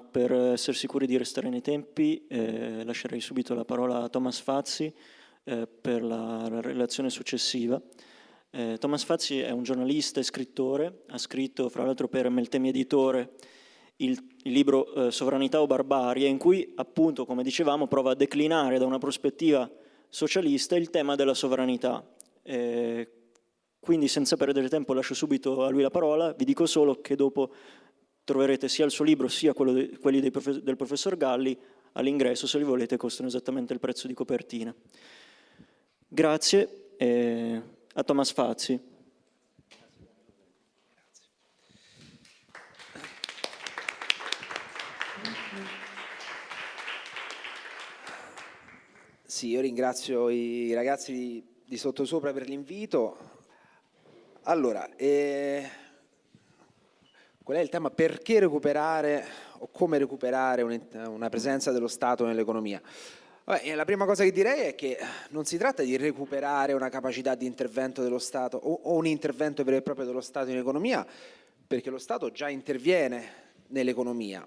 per essere sicuri di restare nei tempi eh, lascerei subito la parola a Thomas Fazzi eh, per la, la, relazione successiva. Eh, Thomas Fazzi è un giornalista e scrittore, ha scritto fra l'altro per Meltemi Editore il, il libro eh, Sovranità o Barbarie, in cui appunto, come dicevamo, prova a declinare da una prospettiva socialista il tema della sovranità. Eh, quindi senza perdere tempo lascio subito a lui la parola, vi dico solo che dopo troverete sia il suo libro sia de, quelli prof, del professor Galli all'ingresso, se li volete costano esattamente il prezzo di copertina. Grazie eh, a Thomas Fazzi. Sì, io ringrazio i ragazzi di, di Sottosopra per l'invito. Allora, eh, qual è il tema? Perché recuperare o come recuperare una presenza dello Stato nell'economia? la prima cosa che direi è che non si tratta di recuperare una capacità di intervento dello Stato o, o un intervento vero e proprio dello Stato in economia, perché lo Stato già interviene nell'economia.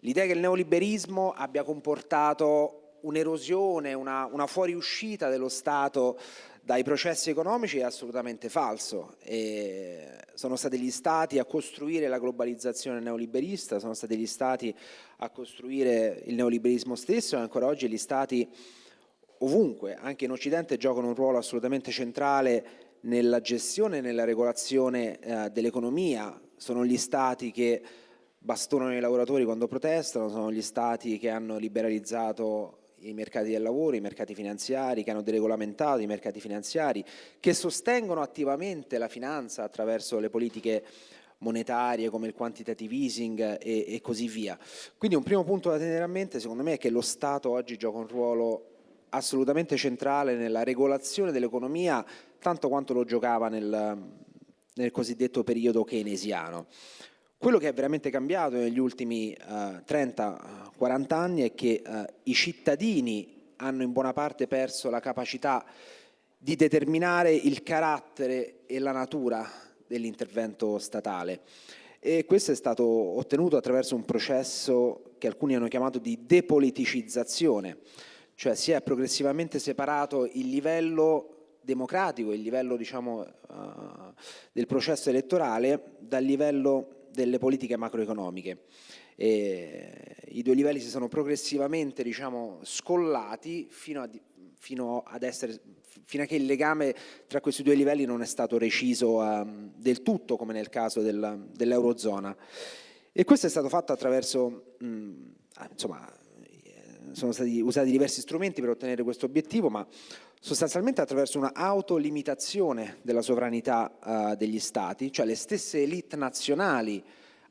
L'idea che il neoliberismo abbia comportato un'erosione, una, una fuoriuscita dello Stato dai processi economici è assolutamente falso. E sono stati gli stati a costruire la globalizzazione neoliberista, sono stati gli stati a costruire il neoliberismo stesso e ancora oggi gli stati ovunque, anche in Occidente, giocano un ruolo assolutamente centrale nella gestione e nella regolazione eh, dell'economia. Sono gli stati che bastonano i lavoratori quando protestano, sono gli stati che hanno liberalizzato i mercati del lavoro, i mercati finanziari, che hanno deregolamentato i mercati finanziari, che sostengono attivamente la finanza attraverso le politiche monetarie come il quantitative easing e, e, così via. Quindi un primo punto da tenere a mente secondo me è che lo Stato oggi gioca un ruolo assolutamente centrale nella regolazione dell'economia tanto quanto lo giocava nel, nel cosiddetto periodo keynesiano. Quello che è veramente cambiato negli ultimi eh, 30-40 anni è che uh, i cittadini hanno in buona parte perso la capacità di determinare il carattere e la natura dell'intervento statale. E questo è stato ottenuto attraverso un processo che alcuni hanno chiamato di depoliticizzazione, cioè si è progressivamente separato il livello democratico, il livello diciamo, uh, del processo elettorale dal livello delle politiche macroeconomiche. E I due livelli si sono progressivamente diciamo, scollati fino a, fino, essere, fino a che il legame tra questi due livelli non è stato reciso um, del tutto come nel caso del, dell'Eurozona. E questo è stato fatto attraverso, mh, mm, insomma, sono stati usati diversi strumenti per ottenere questo obiettivo, ma sostanzialmente attraverso una autolimitazione della sovranità uh, degli stati, cioè le stesse elite nazionali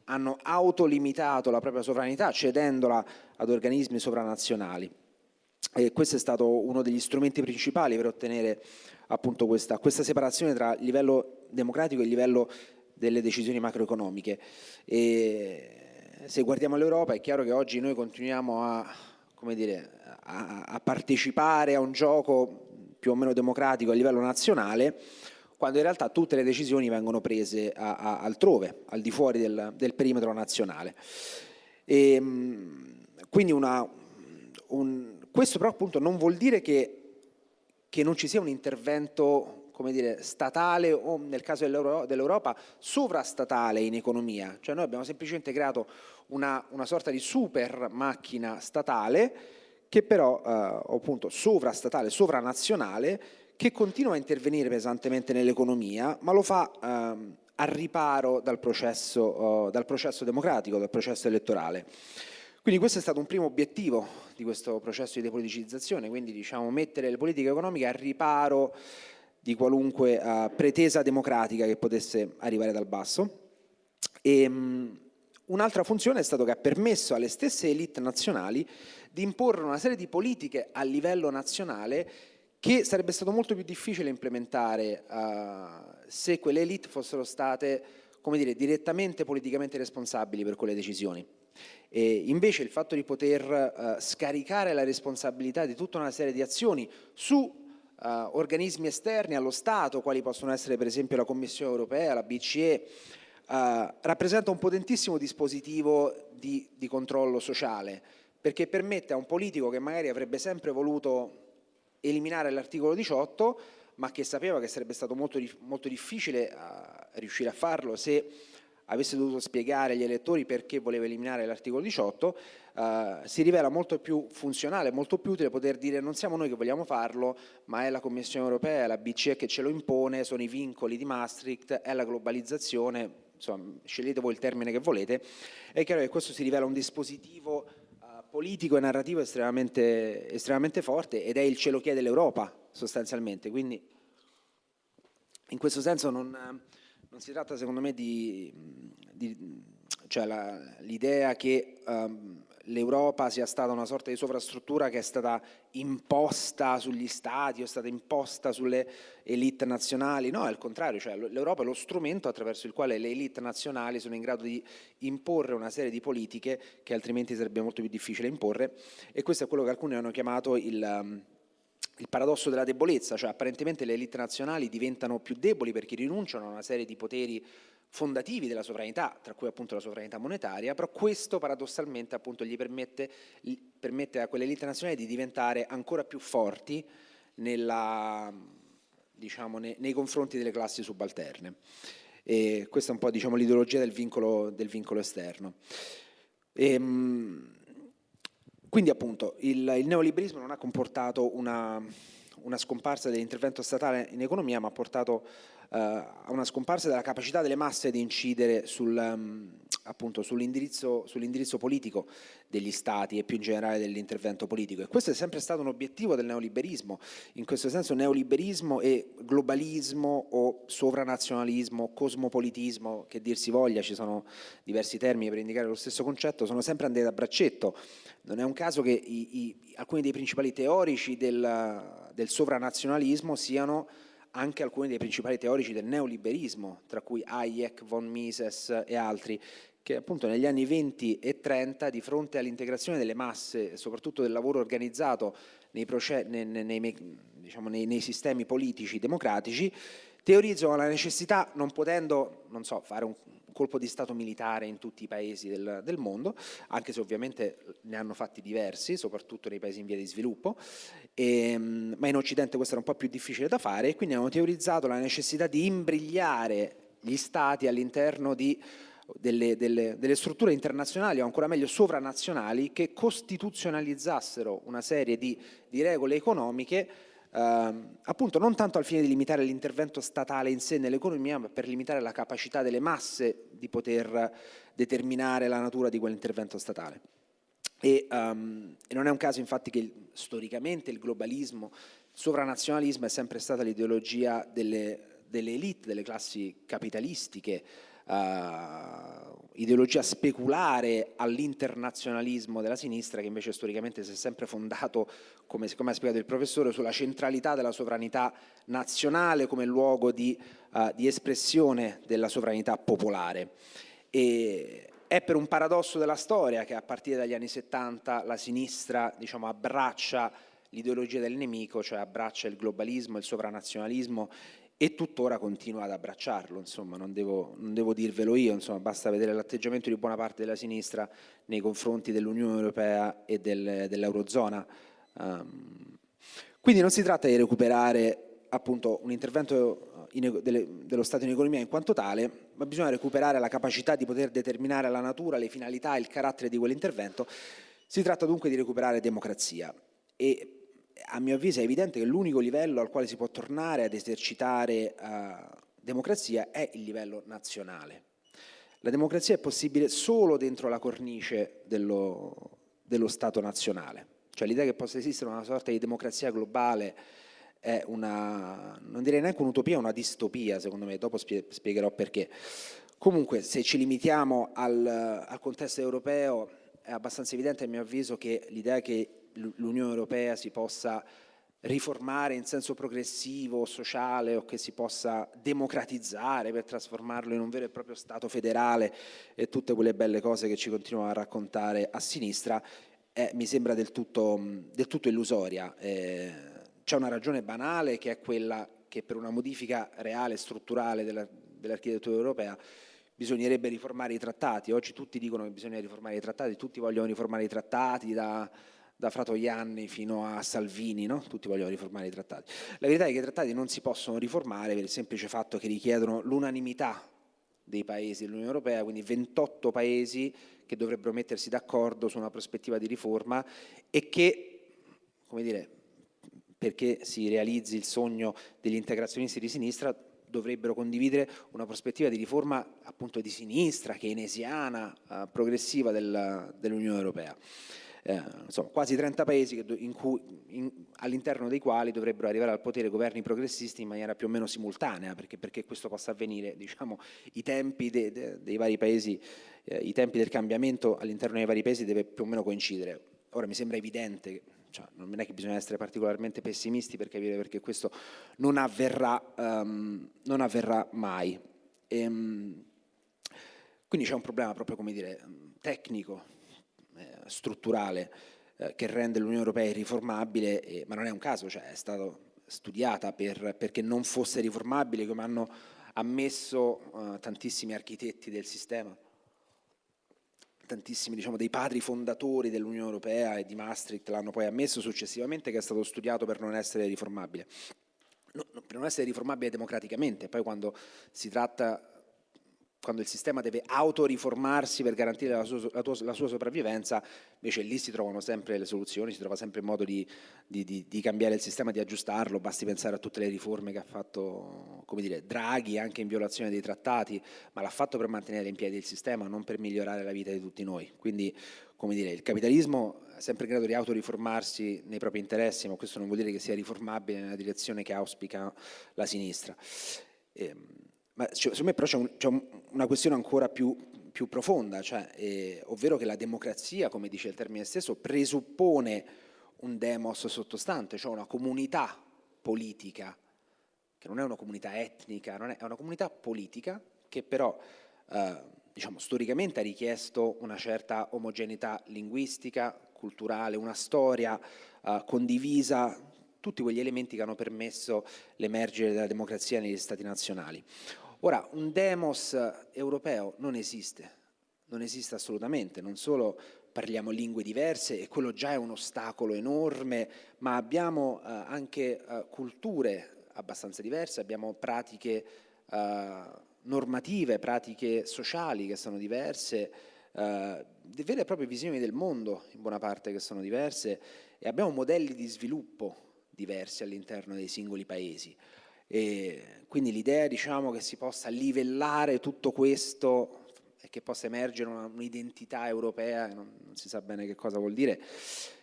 hanno autolimitato la propria sovranità cedendola ad organismi sovranazionali. E questo è stato uno degli strumenti principali per ottenere appunto questa, questa separazione tra livello democratico e livello delle decisioni macroeconomiche. E se guardiamo l'Europa è chiaro che oggi noi continuiamo a, dire, a, a partecipare a un gioco più o meno democratico a livello nazionale, quando in realtà tutte le decisioni vengono prese a, a, altrove, al di fuori del, del perimetro nazionale. E, ehm, quindi una, un, questo però appunto non vuol dire che, che non ci sia un intervento come dire, statale o nel caso dell'Europa sovrastatale in economia, cioè noi abbiamo semplicemente creato una, una sorta di super macchina statale che però eh, appunto sovrastatale, sovranazionale, che continua a intervenire pesantemente nell'economia, ma lo fa ehm, a riparo dal processo, eh, dal processo democratico, dal processo elettorale. Quindi questo è stato un primo obiettivo di questo processo di depoliticizzazione, quindi diciamo mettere le politiche economiche a riparo di qualunque uh, pretesa democratica che potesse arrivare dal basso. Um, Un'altra funzione è stato che ha permesso alle stesse elite nazionali di imporre una serie di politiche a livello nazionale che sarebbe stato molto più difficile implementare uh, se quelle elite fossero state come dire, direttamente politicamente responsabili per quelle decisioni. E invece il fatto di poter uh, scaricare la responsabilità di tutta una serie di azioni su uh, organismi esterni allo Stato, quali possono essere per esempio la Commissione europea, la BCE, rappresenta un potentissimo dispositivo di, di controllo sociale, perché permette a un politico che magari avrebbe sempre voluto eliminare l'articolo 18, ma che sapeva che sarebbe stato molto, molto difficile uh, riuscire a farlo se avesse dovuto spiegare agli elettori perché voleva eliminare l'articolo 18, eh, si rivela molto più funzionale, molto più utile poter dire non siamo noi che vogliamo farlo, ma è la Commissione europea, la BCE che ce lo impone, sono i vincoli di Maastricht, è la globalizzazione, insomma, scegliete voi il termine che volete, è chiaro che questo si rivela un dispositivo eh, politico e narrativo estremamente, estremamente forte ed è il cielo chiede l'Europa sostanzialmente, quindi in questo senso non non si tratta secondo me di, di cioè l'idea che um, l'Europa sia stata una sorta di sovrastruttura che è stata imposta sugli stati è stata imposta sulle elite nazionali, no, è il contrario, cioè l'Europa è lo strumento attraverso il quale le elite nazionali sono in grado di imporre una serie di politiche che altrimenti sarebbe molto più difficile imporre. E questo è quello che alcuni hanno chiamato il, um, il paradosso della debolezza, cioè apparentemente le elite nazionali diventano più deboli perché rinunciano a una serie di poteri fondativi della sovranità, tra cui appunto la sovranità monetaria, però questo paradossalmente appunto gli permette, gli permette a quelle elite nazionali di diventare ancora più forti nella, diciamo, nei, nei, confronti delle classi subalterne. E questa è un po' diciamo, l'ideologia del vincolo, del vincolo esterno. E, ehm, quindi appunto il, il neoliberismo non ha comportato una, una scomparsa dell'intervento statale in economia, ma ha portato a una scomparsa della capacità delle masse di incidere sul, um, sull'indirizzo, sull politico degli stati e più in generale dell'intervento politico. E questo è sempre stato un obiettivo del neoliberismo. In questo senso neoliberismo e globalismo o sovranazionalismo, cosmopolitismo, che dir si voglia, ci sono diversi termini per indicare lo stesso concetto, sono sempre andati a braccetto. Non è un caso che i, i, alcuni dei principali teorici del, del sovranazionalismo siano anche alcuni dei principali teorici del neoliberismo, tra cui Hayek, von Mises e altri, che appunto negli anni 20 e 30 di fronte all'integrazione delle masse, soprattutto del lavoro organizzato nei, nei, nei, diciamo, nei sistemi politici democratici, teorizzano la necessità, non potendo, non so, fare un colpo di Stato militare in tutti i paesi del, del, mondo, anche se ovviamente ne hanno fatti diversi, soprattutto nei paesi in via di sviluppo, e, ehm, ma in Occidente questo era un po' più difficile da fare e quindi hanno teorizzato la necessità di imbrigliare gli Stati all'interno di delle, delle, delle, strutture internazionali o ancora meglio sovranazionali che costituzionalizzassero una serie di, di regole economiche Uh, appunto non tanto al fine di limitare l'intervento statale in sé nell'economia, ma per limitare la capacità delle masse di poter determinare la natura di quell'intervento statale. E, um, e, non è un caso infatti che storicamente il globalismo, il sovranazionalismo è sempre stata l'ideologia delle, delle elite, delle classi capitalistiche, uh, ideologia speculare all'internazionalismo della sinistra che invece storicamente si è sempre fondato, come, come, ha spiegato il professore, sulla centralità della sovranità nazionale come luogo di, uh, di espressione della sovranità popolare. E è per un paradosso della storia che a partire dagli anni 70 la sinistra diciamo, abbraccia l'ideologia del nemico, cioè abbraccia il globalismo, il sovranazionalismo e tuttora continua ad abbracciarlo, insomma, non devo, non devo dirvelo io, insomma, basta vedere l'atteggiamento di buona parte della sinistra nei confronti dell'Unione Europea e del, dell'Eurozona. Um, quindi non si tratta di recuperare appunto un intervento in, delle, dello Stato in economia in quanto tale, ma bisogna recuperare la capacità di poter determinare la natura, le finalità, il carattere di quell'intervento. Si tratta dunque di recuperare democrazia e a mio avviso è evidente che l'unico livello al quale si può tornare ad esercitare uh, democrazia è il livello nazionale. La democrazia è possibile solo dentro la cornice dello, dello Stato nazionale, cioè l'idea che possa esistere una sorta di democrazia globale è una, non direi neanche un'utopia, una distopia secondo me, dopo spiegherò perché. Comunque se ci limitiamo al, al contesto europeo è abbastanza evidente a mio avviso che l'idea che l'Unione Europea si possa riformare in senso progressivo, sociale o che si possa democratizzare per trasformarlo in un vero e proprio Stato federale e tutte quelle belle cose che ci continuano a raccontare a sinistra, eh, mi sembra del tutto, del tutto illusoria. Eh, C'è una ragione banale che è quella che per una modifica reale e strutturale dell'architettura dell europea bisognerebbe riformare i trattati. Oggi tutti dicono che bisogna riformare i trattati, tutti vogliono riformare i trattati da, da Fratoianni fino a Salvini, no? tutti vogliono riformare i trattati. La verità è che i trattati non si possono riformare per il semplice fatto che richiedono l'unanimità dei paesi dell'Unione Europea, quindi 28 paesi che dovrebbero mettersi d'accordo su una prospettiva di riforma e che, come dire, perché si realizzi il sogno degli integrazionisti di sinistra, dovrebbero condividere una prospettiva di riforma appunto di sinistra, keynesiana, eh, progressiva del, dell'Unione Europea. Eh, insomma, quasi 30 paesi all'interno dei quali dovrebbero arrivare al potere governi progressisti in maniera più o meno simultanea, perché, perché questo possa avvenire, diciamo, i tempi de, de, dei vari paesi, eh, i tempi del cambiamento all'interno dei vari paesi deve più o meno coincidere. Ora mi sembra evidente cioè, non è che bisogna essere particolarmente pessimisti per capire perché questo non avverrà, um, non avverrà mai. E, um, quindi c'è un problema proprio, come dire, tecnico, strutturale, eh, che rende l'Unione Europea irriformabile, eh, ma non è un caso, cioè è stata studiata per, perché non fosse riformabile, come hanno ammesso eh, tantissimi architetti del sistema tantissimi diciamo, dei padri fondatori dell'Unione Europea e di Maastricht l'hanno poi ammesso successivamente che è stato studiato per non essere riformabile. No, per non essere riformabile democraticamente, poi quando si tratta quando il sistema deve autoriformarsi per garantire la sua, la, tua, la sua, sopravvivenza, invece lì si trovano sempre le soluzioni, si trova sempre il modo di, di, di, di, cambiare il sistema, di aggiustarlo, basti pensare a tutte le riforme che ha fatto come dire, Draghi, anche in violazione dei trattati, ma l'ha fatto per mantenere in piedi il sistema, non per migliorare la vita di tutti noi. Quindi come dire, il capitalismo è sempre in grado di autoriformarsi nei propri interessi, ma questo non vuol dire che sia riformabile nella direzione che auspica la sinistra. E, ma secondo me però c'è un, una questione ancora più, più profonda, cioè, eh, ovvero che la democrazia, come dice il termine stesso, presuppone un demos sottostante, cioè una comunità politica, che non è una comunità etnica, è, è, una comunità politica che però eh, diciamo, storicamente ha richiesto una certa omogeneità linguistica, culturale, una storia eh, condivisa, tutti quegli elementi che hanno permesso l'emergere della democrazia negli stati nazionali. Ora, un demos europeo non esiste, non esiste assolutamente, non solo parliamo lingue diverse e quello già è un ostacolo enorme, ma abbiamo eh, anche eh, culture abbastanza diverse, abbiamo pratiche eh, normative, pratiche sociali che sono diverse, eh, vere e proprie visioni del mondo in buona parte che sono diverse e abbiamo modelli di sviluppo diversi all'interno dei singoli paesi. E quindi l'idea diciamo, che si possa livellare tutto questo e che possa emergere un'identità europea, non, non, si sa bene che cosa vuol dire,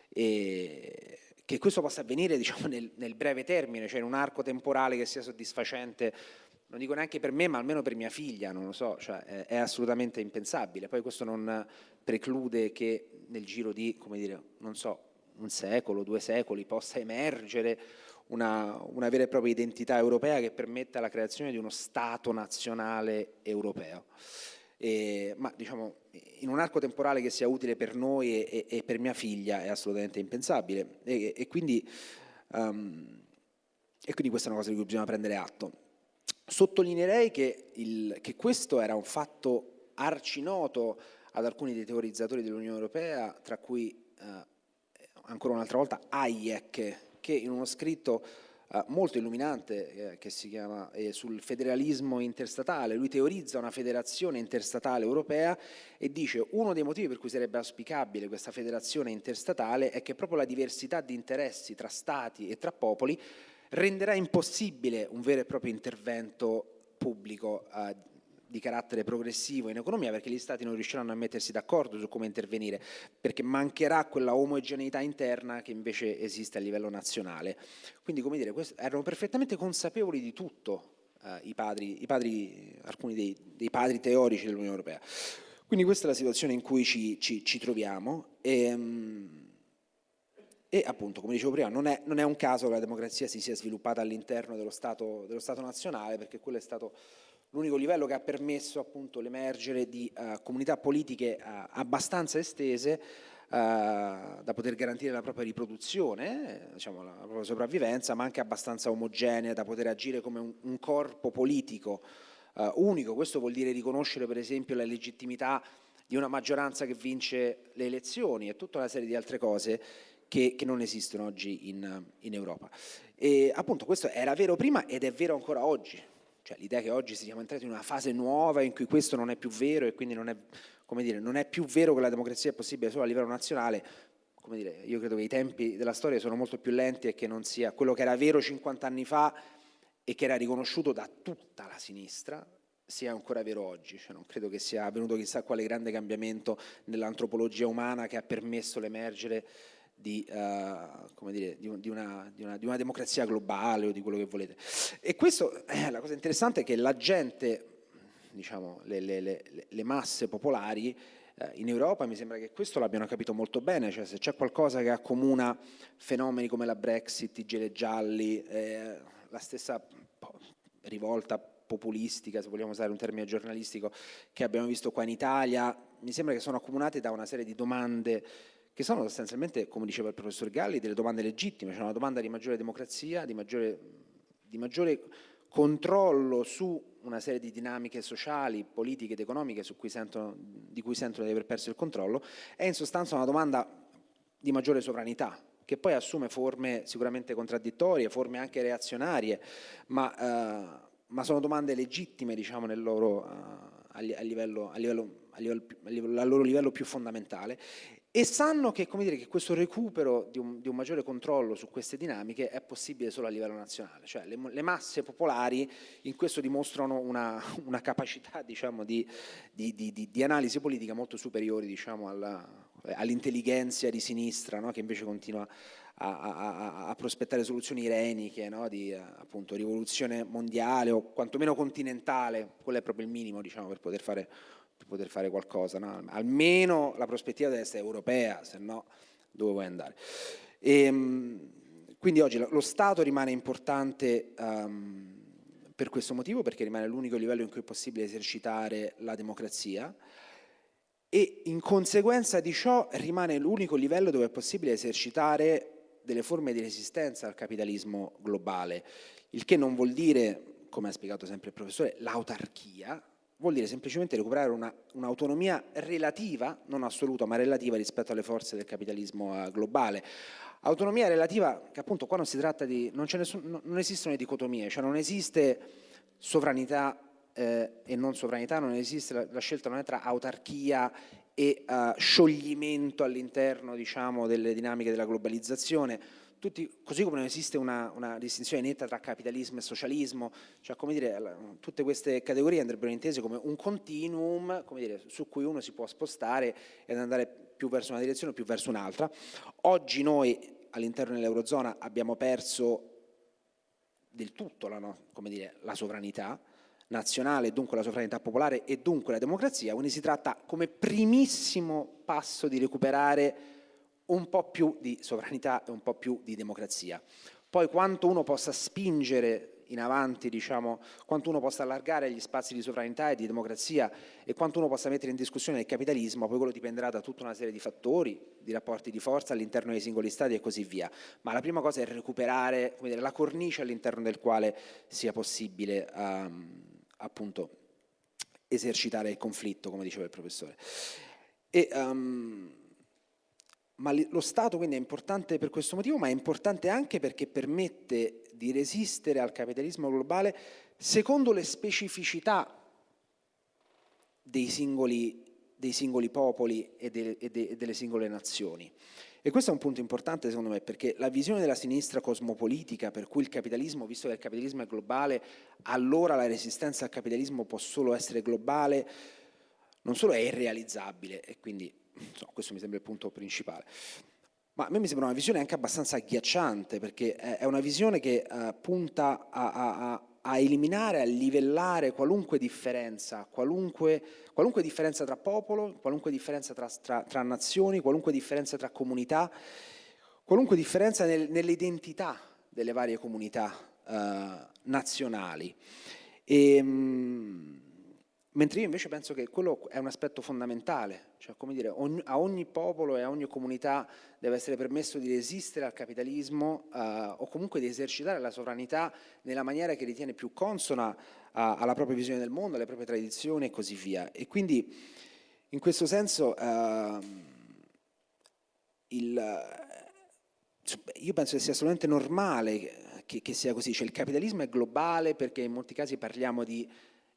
e che questo possa avvenire diciamo, nel, nel, breve termine, cioè in un arco temporale che sia soddisfacente, non dico neanche per me, ma almeno per mia figlia, non lo so, cioè è, assolutamente impensabile. Poi questo non preclude che nel giro di, come dire, non so, un secolo, due secoli possa emergere una, una, vera e propria identità europea che permetta la creazione di uno Stato nazionale europeo. E, ma diciamo, in un arco temporale che sia utile per noi e, e, e per mia figlia è assolutamente impensabile e, e quindi, um, quindi, questa è una cosa di cui bisogna prendere atto. Sottolineerei che, il, che questo era un fatto arcinoto ad alcuni dei teorizzatori dell'Unione Europea, tra cui eh, ancora un'altra volta Hayek, che in uno scritto eh, molto illuminante eh, che si chiama eh, sul federalismo interstatale, lui teorizza una federazione interstatale europea e dice uno dei motivi per cui sarebbe auspicabile questa federazione interstatale è che proprio la diversità di interessi tra stati e tra popoli renderà impossibile un vero e proprio intervento pubblico eh, di carattere progressivo in economia perché gli stati non riusciranno a mettersi d'accordo su come intervenire perché mancherà quella omogeneità interna che invece esiste a livello nazionale. Quindi come dire, erano perfettamente consapevoli di tutto eh, i, padri, i padri, alcuni dei, dei padri teorici dell'Unione Europea. Quindi questa è la situazione in cui ci, ci, ci troviamo e, ehm, e, appunto, come dicevo prima, non è, non è, un caso che la democrazia si sia sviluppata all'interno dello dello Stato nazionale perché quello è stato l'unico livello che ha permesso l'emergere di uh, comunità politiche uh, abbastanza estese uh, da poter garantire la propria riproduzione, diciamo, la propria sopravvivenza, ma anche abbastanza omogenea da poter agire come un, un corpo politico uh, unico. Questo vuol dire riconoscere per esempio la legittimità di una maggioranza che vince le elezioni e tutta una serie di altre cose che, che non esistono oggi in, in, Europa. E appunto questo era vero prima ed è vero ancora oggi. Cioè l'idea che oggi siamo entrati in una fase nuova in cui questo non è più vero e quindi non è, dire, non è più vero che la democrazia è possibile solo a livello nazionale, dire, io credo che i tempi della storia sono molto più lenti e che non sia quello che era vero 50 anni fa e che era riconosciuto da tutta la sinistra sia ancora vero oggi, cioè non credo che sia avvenuto chissà quale grande cambiamento nell'antropologia umana che ha permesso l'emergere di, uh, dire, di, di, una, una, di, una, democrazia globale o di quello che volete. E questo, eh, la cosa interessante è che la gente, diciamo, le, le, le, le masse popolari eh, in Europa mi sembra che questo l'abbiano capito molto bene, cioè se c'è qualcosa che accomuna fenomeni come la Brexit, i gele gialli, eh, la stessa rivolta populistica, se vogliamo usare un termine giornalistico, che abbiamo visto qua in Italia, mi sembra che sono accomunate da una serie di domande che sono sostanzialmente, come diceva il professor Galli, delle domande legittime, cioè una domanda di maggiore democrazia, di maggiore, di maggiore controllo su una serie di dinamiche sociali, politiche ed economiche cui sentono, di cui sentono di aver perso il controllo, è in sostanza una domanda di maggiore sovranità, che poi assume forme sicuramente contraddittorie, forme anche reazionarie, ma, eh, ma sono domande legittime diciamo, nel loro, livello, a, livello, a, livello, a, livello, al loro livello più fondamentale e sanno che, dire, che questo recupero di un, di un, maggiore controllo su queste dinamiche è possibile solo a livello nazionale, cioè le, le masse popolari in questo dimostrano una, una capacità diciamo, di, di, di, analisi politica molto superiori diciamo, all'intelligenza di sinistra no? che invece continua a, a, a prospettare soluzioni ireniche no? di appunto, rivoluzione mondiale o quantomeno continentale, quello è proprio il minimo diciamo, per poter fare per poter fare qualcosa, no? almeno la prospettiva deve essere europea, se no dove vuoi andare? E, ehm, quindi oggi lo Stato rimane importante um, per questo motivo, perché rimane l'unico livello in cui è possibile esercitare la democrazia e in conseguenza di ciò rimane l'unico livello dove è possibile esercitare delle forme di resistenza al capitalismo globale, il che non vuol dire, come ha spiegato sempre il professore, l'autarchia, vuol dire semplicemente recuperare un'autonomia un relativa, non assoluta ma relativa rispetto alle forze del capitalismo eh, globale. Autonomia relativa che appunto qua non si tratta di, non, nessun, non esistono dicotomie, cioè non esiste sovranità eh, e non sovranità, non esiste la, la, scelta non è tra autarchia e uh, scioglimento all'interno diciamo, delle dinamiche della globalizzazione, tutti, così come non esiste una, una, distinzione netta tra capitalismo e socialismo, cioè come dire, tutte queste categorie andrebbero intese come un continuum come dire, su cui uno si può spostare ed andare più verso una direzione o più verso un'altra. Oggi noi all'interno dell'Eurozona abbiamo perso del tutto la, no, dire, la sovranità nazionale, dunque la sovranità popolare e dunque la democrazia, quindi si tratta come primissimo passo di recuperare un po' più di sovranità e un po' più di democrazia. Poi quanto uno possa spingere in avanti, diciamo, quanto uno possa allargare gli spazi di sovranità e di democrazia e quanto uno possa mettere in discussione il capitalismo, poi quello dipenderà da tutta una serie di fattori, di rapporti di forza all'interno dei singoli stati e così via. Ma la prima cosa è recuperare dire, la cornice all'interno del quale sia possibile um, appunto esercitare il conflitto, come diceva il professore. E, um, ma lo Stato quindi è importante per questo motivo, ma è importante anche perché permette di resistere al capitalismo globale secondo le specificità dei singoli, dei singoli popoli e, de, e, de, e delle singole nazioni. E questo è un punto importante secondo me, perché la visione della sinistra cosmopolitica, per cui il capitalismo, visto che il capitalismo è globale, allora la resistenza al capitalismo può solo essere globale, non solo è irrealizzabile, e quindi insomma, questo mi sembra il punto principale. Ma a me mi sembra una visione anche abbastanza agghiacciante, perché è una visione che uh, punta a, a, a, eliminare, a livellare qualunque differenza, qualunque, qualunque differenza tra popolo, qualunque differenza tra, tra, tra, nazioni, qualunque differenza tra comunità, qualunque differenza nel, nell'identità delle varie comunità uh, nazionali. E, um, Mentre io invece penso che quello è un aspetto fondamentale, cioè come dire, a ogni popolo e a ogni comunità deve essere permesso di resistere al capitalismo uh, o comunque di esercitare la sovranità nella maniera che ritiene più consona uh, alla propria visione del mondo, alle proprie tradizioni e così via. E quindi in questo senso uh, il, io penso che sia assolutamente normale che, che sia così, cioè il capitalismo è globale perché in molti casi parliamo di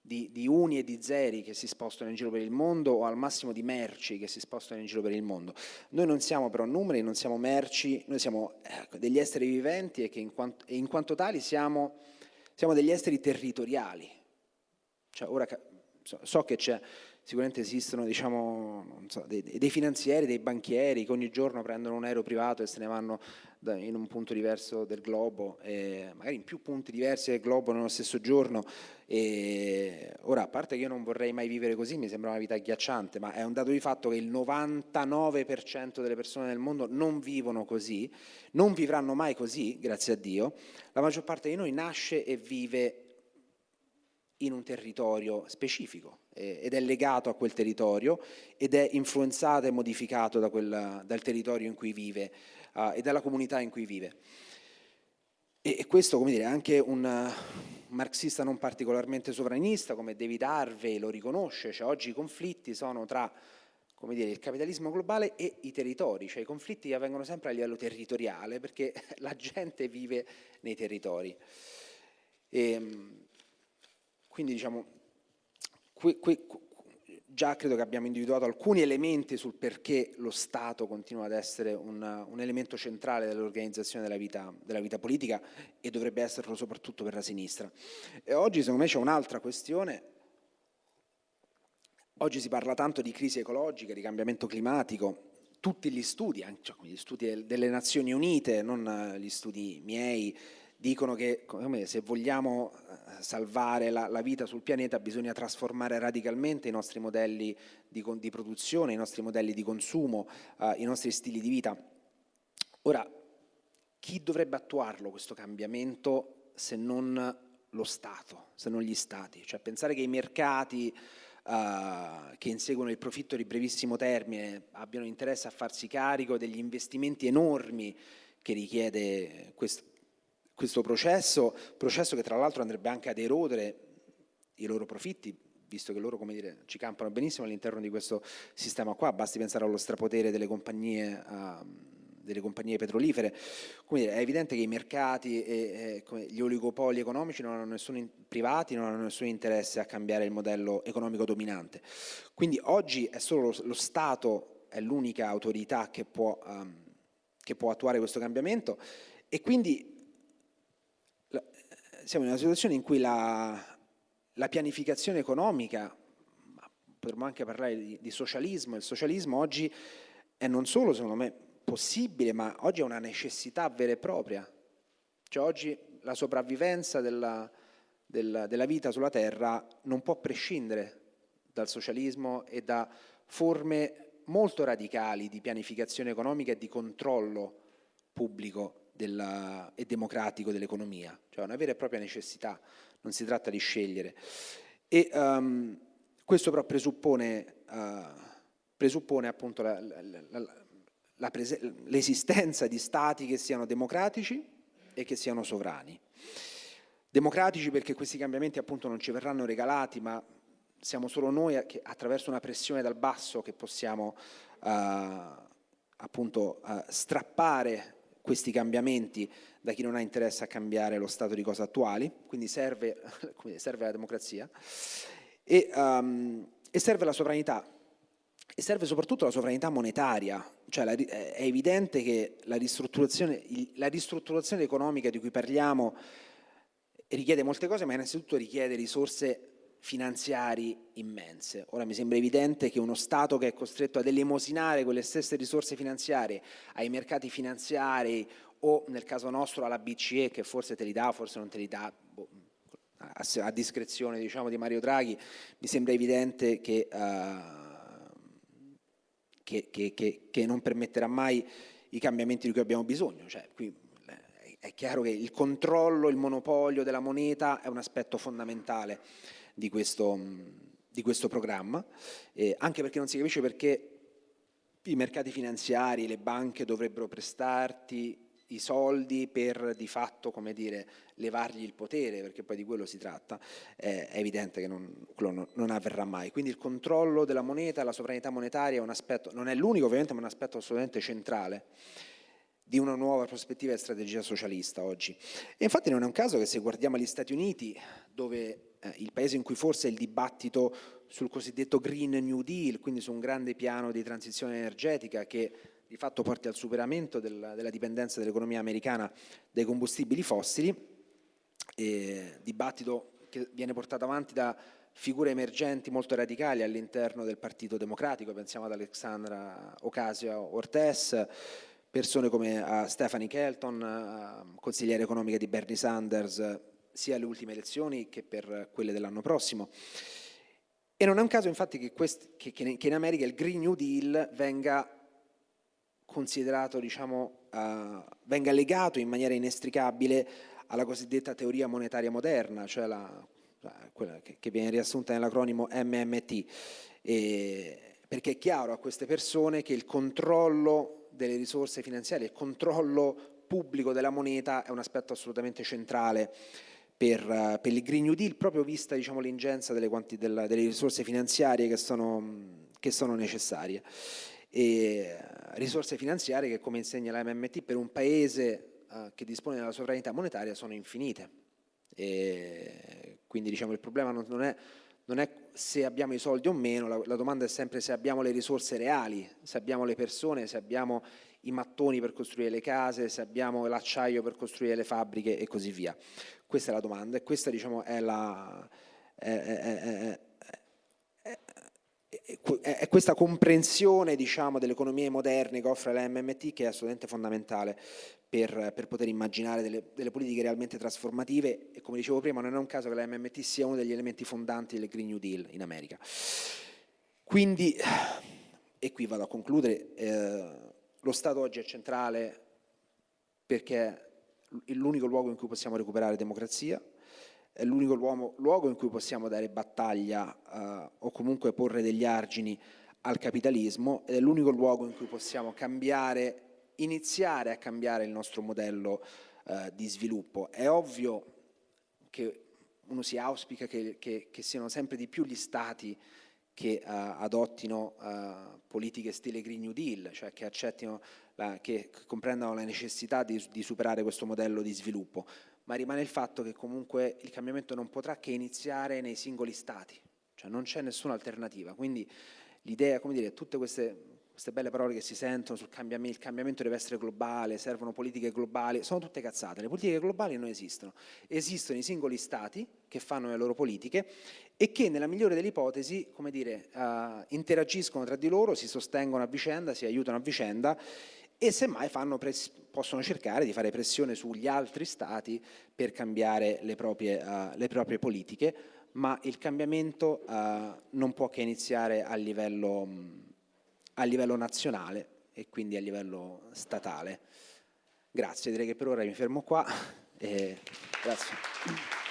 di, di, uni e di zeri che si spostano in giro per il mondo o al massimo di merci che si spostano in giro per il mondo. Noi non siamo però numeri, non siamo merci, noi siamo ecco, degli esseri viventi e in quanto, e in quanto tali siamo, siamo, degli esseri territoriali. Cioè, ora so, so che sicuramente esistono diciamo, so, dei, dei, finanzieri, dei banchieri che ogni giorno prendono un aereo privato e se ne vanno in un punto diverso del globo, magari in più punti diversi del globo nello stesso giorno. E ora, a parte che io non vorrei mai vivere così, mi sembra una vita agghiacciante, ma è un dato di fatto che il 99% delle persone nel mondo non vivono così, non vivranno mai così, grazie a Dio. La maggior parte di noi nasce e vive in un territorio specifico eh, ed è legato a quel territorio ed è influenzato e modificato da quel, dal territorio in cui vive uh, e dalla comunità in cui vive. E, e questo, come dire, anche un uh, marxista non particolarmente sovranista come David Harvey lo riconosce, cioè oggi i conflitti sono tra come dire, il capitalismo globale e i territori, cioè i conflitti avvengono sempre a livello territoriale perché la gente vive nei territori. E, ehm, quindi diciamo, qui, qui, già credo che abbiamo individuato alcuni elementi sul perché lo Stato continua ad essere un, un elemento centrale dell'organizzazione della vita, della vita, politica e dovrebbe esserlo soprattutto per la sinistra. E oggi secondo me c'è un'altra questione, oggi si parla tanto di crisi ecologica, di cambiamento climatico, tutti gli studi, cioè gli studi delle Nazioni Unite, non gli studi miei, dicono che se vogliamo eh, salvare la, la, vita sul pianeta bisogna trasformare radicalmente i nostri modelli di, di produzione, i nostri modelli di consumo, uh, i nostri stili di vita. Ora, chi dovrebbe attuarlo questo cambiamento se non lo Stato, se non gli Stati? Cioè pensare che i mercati uh, che inseguono il profitto di brevissimo termine abbiano interesse a farsi carico degli investimenti enormi che richiede questo, questo processo, processo che tra l'altro andrebbe anche ad erodere i loro profitti, visto che loro dire, ci campano benissimo all'interno di questo sistema qua, basti pensare allo strapotere delle compagnie, uh, delle compagnie petrolifere. Dire, è evidente che i mercati e, e gli oligopoli economici non hanno nessun, privati non hanno nessun interesse a cambiare il modello economico dominante. Quindi oggi è solo lo, lo Stato, è l'unica autorità che può, um, che può attuare questo cambiamento e quindi siamo in una situazione in cui la, la pianificazione economica, potremmo anche parlare di, di socialismo, il socialismo oggi è non solo secondo me possibile, ma oggi è una necessità vera e propria. Cioè oggi la sopravvivenza della, della, della vita sulla Terra non può prescindere dal socialismo e da forme molto radicali di pianificazione economica e di controllo pubblico della, e democratico dell'economia, cioè una vera e propria necessità, non si tratta di scegliere. E um, questo però presuppone, uh, presuppone appunto l'esistenza di stati che siano democratici e che siano sovrani. Democratici perché questi cambiamenti appunto non ci verranno regalati, ma siamo solo noi che attraverso una pressione dal basso che possiamo uh, appunto uh, strappare questi cambiamenti da chi non ha interesse a cambiare lo stato di cose attuali, quindi serve, serve la democrazia, e, um, e, serve la sovranità, e serve soprattutto la sovranità monetaria, cioè la, è evidente che la ristrutturazione, la ristrutturazione economica di cui parliamo richiede molte cose, ma innanzitutto richiede risorse finanziari immense. Ora mi sembra evidente che uno Stato che è costretto ad elemosinare quelle stesse risorse finanziarie ai mercati finanziari o nel caso nostro alla BCE che forse te li dà, forse non te li dà, boh, a, a, discrezione diciamo, di Mario Draghi, mi sembra evidente che, uh, che, che, che, non permetterà mai i cambiamenti di cui abbiamo bisogno. Cioè, qui eh, è chiaro che il controllo, il monopolio della moneta è un aspetto fondamentale di questo, di questo programma, eh, anche perché non si capisce perché i mercati finanziari, le banche dovrebbero prestarti i soldi per di fatto, come dire, levargli il potere, perché poi di quello si tratta, eh, è evidente che non, non, avverrà mai. Quindi il controllo della moneta, la sovranità monetaria è un aspetto, non è l'unico ovviamente, ma è un aspetto assolutamente centrale di una nuova prospettiva e strategia socialista oggi. E infatti non è un caso che se guardiamo gli Stati Uniti, dove il paese in cui forse il dibattito sul cosiddetto Green New Deal, quindi su un grande piano di transizione energetica che di fatto porti al superamento della, della dipendenza dell'economia americana dai combustibili fossili, e dibattito che viene portato avanti da figure emergenti molto radicali all'interno del Partito Democratico, pensiamo ad Alexandra Ocasio-Cortez, persone come uh, Stephanie Kelton, uh, consigliere economica di Bernie Sanders, sia alle ultime elezioni che per quelle dell'anno prossimo. E non è un caso infatti che, quest, che, che, in America il Green New Deal venga considerato, diciamo, uh, venga legato in maniera inestricabile alla cosiddetta teoria monetaria moderna, cioè la, quella che, viene riassunta nell'acronimo MMT, e, perché è chiaro a queste persone che il controllo delle risorse finanziarie, il controllo pubblico della moneta è un aspetto assolutamente centrale per, uh, per il Green New Deal, proprio vista diciamo, l'ingenza delle, delle, risorse finanziarie che sono, che sono necessarie. E, uh, risorse finanziarie che, come insegna la MMT, per un paese uh, che dispone della sovranità monetaria sono infinite. E, quindi diciamo, il problema non, non è non è se abbiamo i soldi o meno, la, la, domanda è sempre se abbiamo le risorse reali, se abbiamo le persone, se abbiamo i mattoni per costruire le case, se abbiamo l'acciaio per costruire le fabbriche e così via. Questa è la domanda e questa diciamo, è, la, è, è, è questa comprensione diciamo, delle economie moderne che offre la MMT che è assolutamente fondamentale per, per poter immaginare delle, delle, politiche realmente trasformative e come dicevo prima non è un caso che la MMT sia uno degli elementi fondanti del Green New Deal in America. Quindi, e qui vado a concludere, eh, lo Stato oggi è centrale perché è l'unico luogo in cui possiamo recuperare democrazia, è l'unico luogo in cui possiamo dare battaglia eh, o comunque porre degli argini al capitalismo ed è l'unico luogo in cui possiamo cambiare iniziare a cambiare il nostro modello eh, di sviluppo. È ovvio che uno si auspica che, che, che siano sempre di più gli stati che uh, adottino uh, politiche stile Green New Deal, cioè che accettino, la, che comprendano la necessità di, di, superare questo modello di sviluppo, ma rimane il fatto che comunque il cambiamento non potrà che iniziare nei singoli stati, cioè non c'è nessuna alternativa, quindi l'idea, come dire, tutte queste queste belle parole che si sentono sul cambiamento, il cambiamento deve essere globale, servono politiche globali, sono tutte cazzate, le politiche globali non esistono, esistono i singoli stati che fanno le loro politiche e che nella migliore delle ipotesi, come dire, uh, interagiscono tra di loro, si sostengono a vicenda, si aiutano a vicenda e semmai possono cercare di fare pressione sugli altri stati per cambiare le proprie, uh, le proprie politiche, ma il cambiamento uh, non può che iniziare a livello... Mh, a livello nazionale e quindi a livello statale. Grazie, direi che per ora mi fermo qua. Grazie.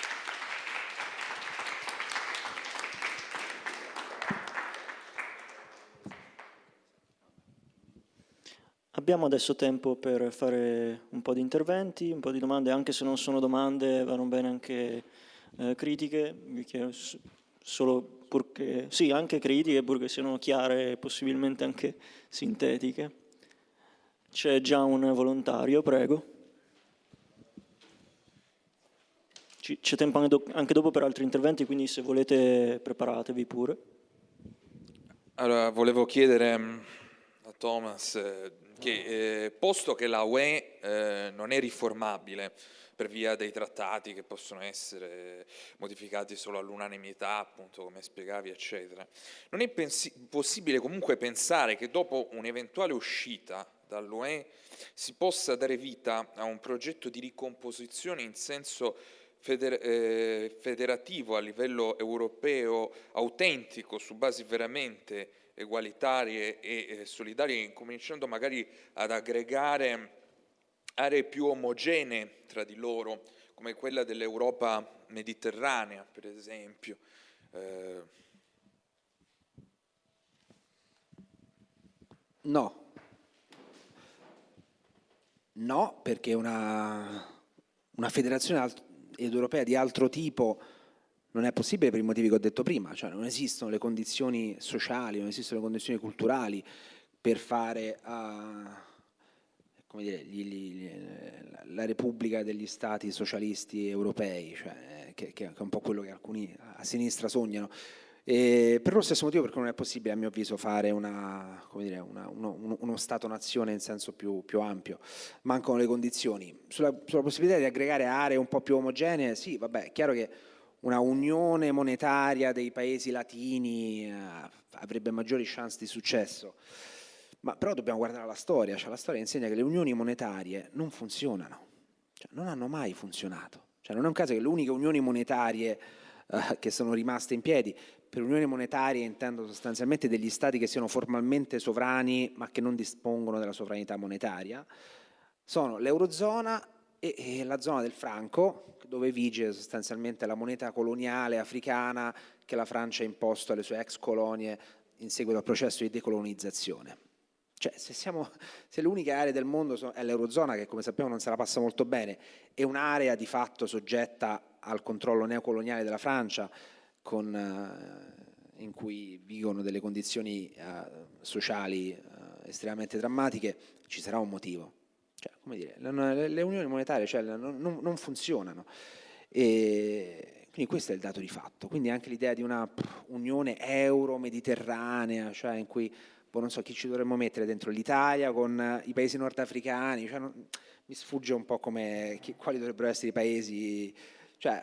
Abbiamo adesso tempo per fare un po' di interventi, un po' di domande, anche se non sono domande, vanno bene anche eh, critiche. Vi chiedo solo purché, sì, anche critiche, purché siano chiare e possibilmente anche sintetiche. C'è già un volontario, prego. C'è tempo anche dopo per altri interventi, quindi se volete preparatevi pure. Allora, volevo chiedere mm, a Thomas eh, che, eh, posto che la UE eh, non è riformabile, per via dei trattati che possono essere modificati solo all'unanimità, appunto come spiegavi, eccetera. Non è possibile comunque pensare che dopo un'eventuale uscita dall'UE si possa dare vita a un progetto di ricomposizione in senso feder eh, federativo a livello europeo, autentico, su basi veramente egualitarie e eh, solidarie, incominciando magari ad aggregare aree più omogenee tra di loro, come quella dell'Europa mediterranea, per esempio. Eh... No. No, perché una, una federazione ed europea di altro tipo non è possibile per i motivi che ho detto prima, cioè non esistono le condizioni sociali, non esistono le condizioni culturali per fare uh, dire, gli, gli, la Repubblica degli Stati socialisti europei, cioè, che, che, è un po' quello che alcuni a sinistra sognano. E per lo stesso motivo perché non è possibile a mio avviso fare una, dire, una, uno, uno Stato-nazione in senso più, più, ampio, mancano le condizioni. Sulla, sulla possibilità di aggregare aree un po' più omogenee, sì, vabbè, è chiaro che una unione monetaria dei paesi latini eh, avrebbe maggiori chance di successo. Ma però dobbiamo guardare la storia, cioè la storia insegna che le unioni monetarie non funzionano, cioè non hanno mai funzionato. Cioè non è un caso che le uniche unioni monetarie eh, che sono rimaste in piedi, per unioni monetarie intendo sostanzialmente degli stati che siano formalmente sovrani ma che non dispongono della sovranità monetaria, sono l'Eurozona e, e la zona del franco, dove vige sostanzialmente la moneta coloniale africana che la Francia ha imposto alle sue ex colonie in seguito al processo di decolonizzazione. Cioè, se, se l'unica area del mondo è l'Eurozona, che come sappiamo non se la passa molto bene, è un'area di fatto soggetta al controllo neocoloniale della Francia, con, eh, in cui vigono delle condizioni eh, sociali eh, estremamente drammatiche, ci sarà un motivo. Cioè, come dire, le, unioni monetarie cioè, non, non, funzionano. E quindi questo è il dato di fatto. Quindi anche l'idea di una unione euro-mediterranea, cioè in cui, boh, non so chi ci dovremmo mettere dentro l'Italia con i paesi nordafricani, cioè non, mi sfugge un po' come, chi, quali dovrebbero essere i paesi, cioè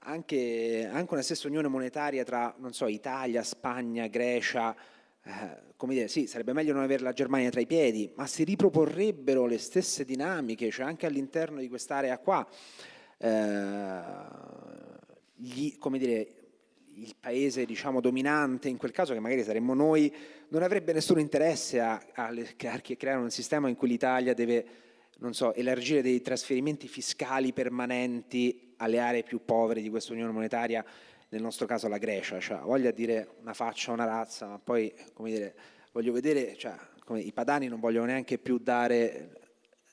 anche, anche una stessa unione monetaria tra, non so, Italia, Spagna, Grecia, eh, come dire, sì, sarebbe meglio non avere la Germania tra i piedi, ma si riproporrebbero le stesse dinamiche, cioè anche all'interno di quest'area qua, eh, gli, come dire, il paese diciamo, dominante, in quel caso che magari saremmo noi, non avrebbe nessun interesse a, a, a creare un sistema in cui l'Italia deve non so, elargire dei trasferimenti fiscali permanenti alle aree più povere di questa Unione Monetaria nel nostro caso la Grecia, cioè voglia dire una faccia, una razza, ma poi come dire, voglio vedere, cioè, come, i padani non vogliono neanche più dare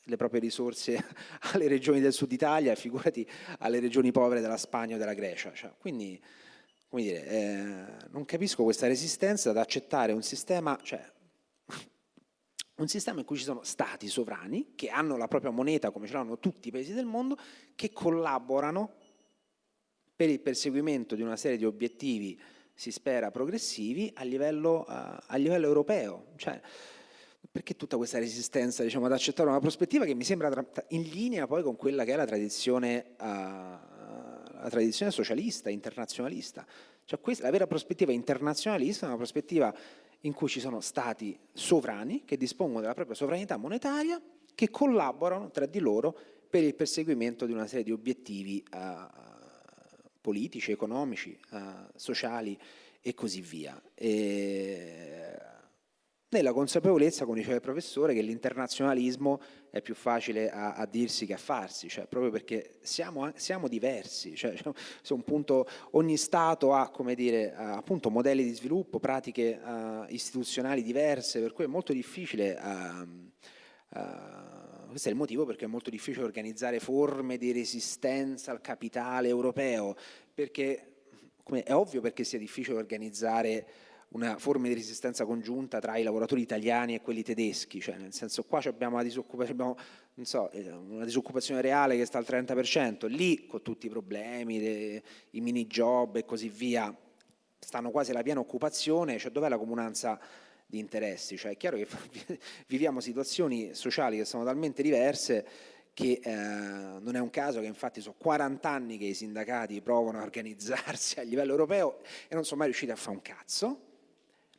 le proprie risorse alle regioni del sud Italia, figurati alle regioni povere della Spagna o della Grecia. Cioè, quindi, come dire, eh, non capisco questa resistenza ad accettare un sistema, cioè, un sistema in cui ci sono stati sovrani che hanno la propria moneta, come ce l'hanno tutti i paesi del mondo, che collaborano per il perseguimento di una serie di obiettivi, si spera, progressivi a livello, uh, a livello europeo. Cioè, perché tutta questa resistenza diciamo, ad accettare una prospettiva che mi sembra in linea poi con quella che è la tradizione, uh, la tradizione socialista, internazionalista. Cioè questa, la vera prospettiva internazionalista è una prospettiva in cui ci sono stati sovrani che dispongono della propria sovranità monetaria che collaborano tra di loro per il perseguimento di una serie di obiettivi uh, politici, economici, eh, sociali e così via. E nella consapevolezza, come diceva il professore, che l'internazionalismo è più facile a, a, dirsi che a farsi, cioè proprio perché siamo, siamo diversi, cioè, un punto, ogni Stato ha dire, appunto, modelli di sviluppo, pratiche uh, istituzionali diverse, per cui è molto difficile uh, questo è il motivo perché è molto difficile organizzare forme di resistenza al capitale europeo, perché è ovvio perché sia difficile organizzare una forma di resistenza congiunta tra i lavoratori italiani e quelli tedeschi, cioè nel senso qua abbiamo, una disoccupazione, abbiamo so, eh, una disoccupazione reale che sta al 30%, lì con tutti i problemi, le, i mini job e così via, stanno quasi alla piena occupazione, cioè dov'è la comunanza di interessi, cioè è chiaro che viviamo situazioni sociali che sono talmente diverse che eh, non è un caso che infatti sono 40 anni che i sindacati provano a organizzarsi a livello europeo e non sono mai riusciti a fare un cazzo,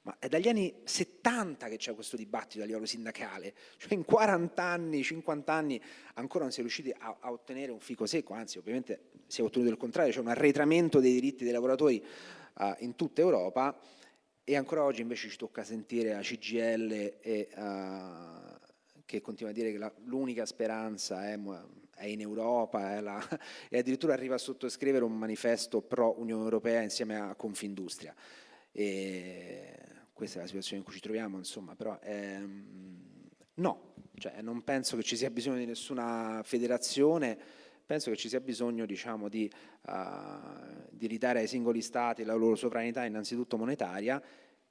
ma è dagli anni 70 che c'è questo dibattito a livello sindacale, cioè in 40 anni, 50 anni ancora non si è riusciti a, a ottenere un fico secco, anzi ovviamente si è ottenuto il contrario, c'è un arretramento dei diritti dei lavoratori uh, in tutta Europa e ancora oggi invece ci tocca sentire a CGL e, uh, che continua a dire che l'unica speranza è, è, in Europa è la, e addirittura arriva a sottoscrivere un manifesto pro Unione Europea insieme a Confindustria. E questa è la situazione in cui ci troviamo, insomma, però ehm, no, cioè, non penso che ci sia bisogno di nessuna federazione, penso che ci sia bisogno diciamo, di, uh, di ridare ai singoli stati la loro sovranità innanzitutto monetaria,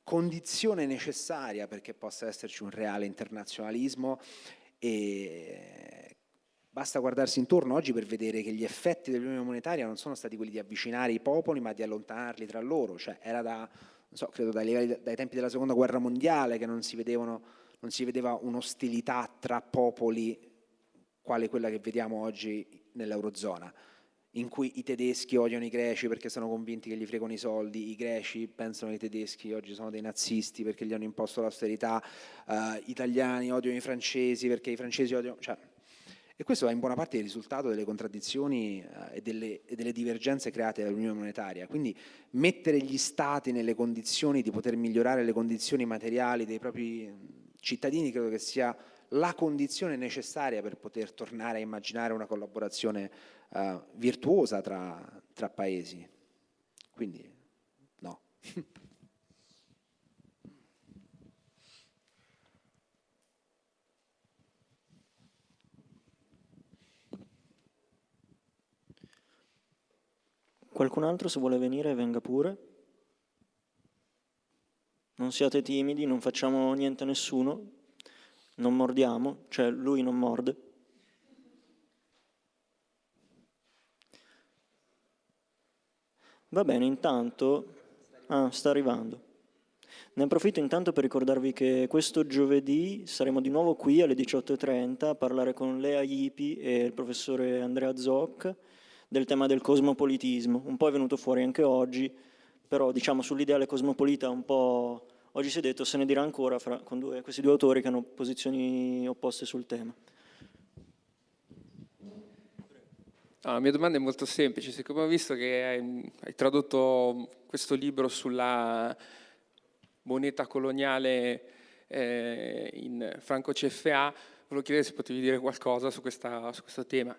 condizione necessaria perché possa esserci un reale internazionalismo e basta guardarsi intorno oggi per vedere che gli effetti dell'unione monetaria non sono stati quelli di avvicinare i popoli ma di allontanarli tra loro, cioè era da, so, credo dai, dai tempi della seconda guerra mondiale che non si vedevano non si vedeva un'ostilità tra popoli quale quella che vediamo oggi nell'Eurozona, in cui i tedeschi odiano i greci perché sono convinti che gli fregano i soldi, i greci pensano che i tedeschi oggi sono dei nazisti perché gli hanno imposto l'austerità, uh, italiani odiano i francesi perché i francesi odiano... Cioè, e questo è in buona parte il risultato delle contraddizioni uh, e, delle, e, delle, divergenze create dall'Unione Monetaria. Quindi mettere gli Stati nelle condizioni di poter migliorare le condizioni materiali dei propri cittadini credo che sia la condizione necessaria per poter tornare a immaginare una collaborazione uh, virtuosa tra, tra paesi. Quindi no. Qualcun altro se vuole venire venga pure. Non siate timidi, non facciamo niente a nessuno, non mordiamo, cioè lui non morde. Va bene, intanto... Ah, sta arrivando. Ne approfitto intanto per ricordarvi che questo giovedì saremo di nuovo qui alle 18.30 a parlare con Lea Ipi e il professore Andrea Zoc del tema del cosmopolitismo. Un po' è venuto fuori anche oggi, però diciamo sull'ideale cosmopolita un po' oggi si è detto se ne dirà ancora fra, con due, questi due autori che hanno posizioni opposte sul tema. No, la mia domanda è molto semplice, siccome ho visto che hai, hai tradotto questo libro sulla moneta coloniale eh, in franco CFA, volevo chiedere se potevi dire qualcosa su, questa, su questo tema.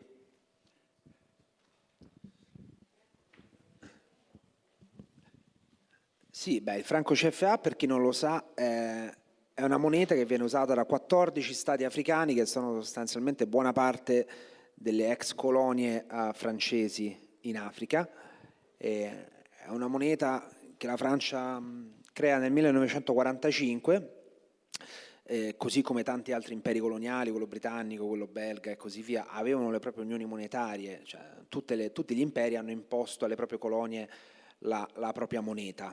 Sì, beh, il franco CFA, per chi non lo sa, eh, è una moneta che viene usata da 14 stati africani che sono sostanzialmente buona parte delle ex colonie uh, francesi in Africa. È una moneta che la Francia mh, crea nel 1945, eh, così come tanti altri imperi coloniali, quello britannico, quello belga e così via, avevano le proprie unioni monetarie, cioè le, tutti gli imperi hanno imposto alle proprie colonie la, la propria moneta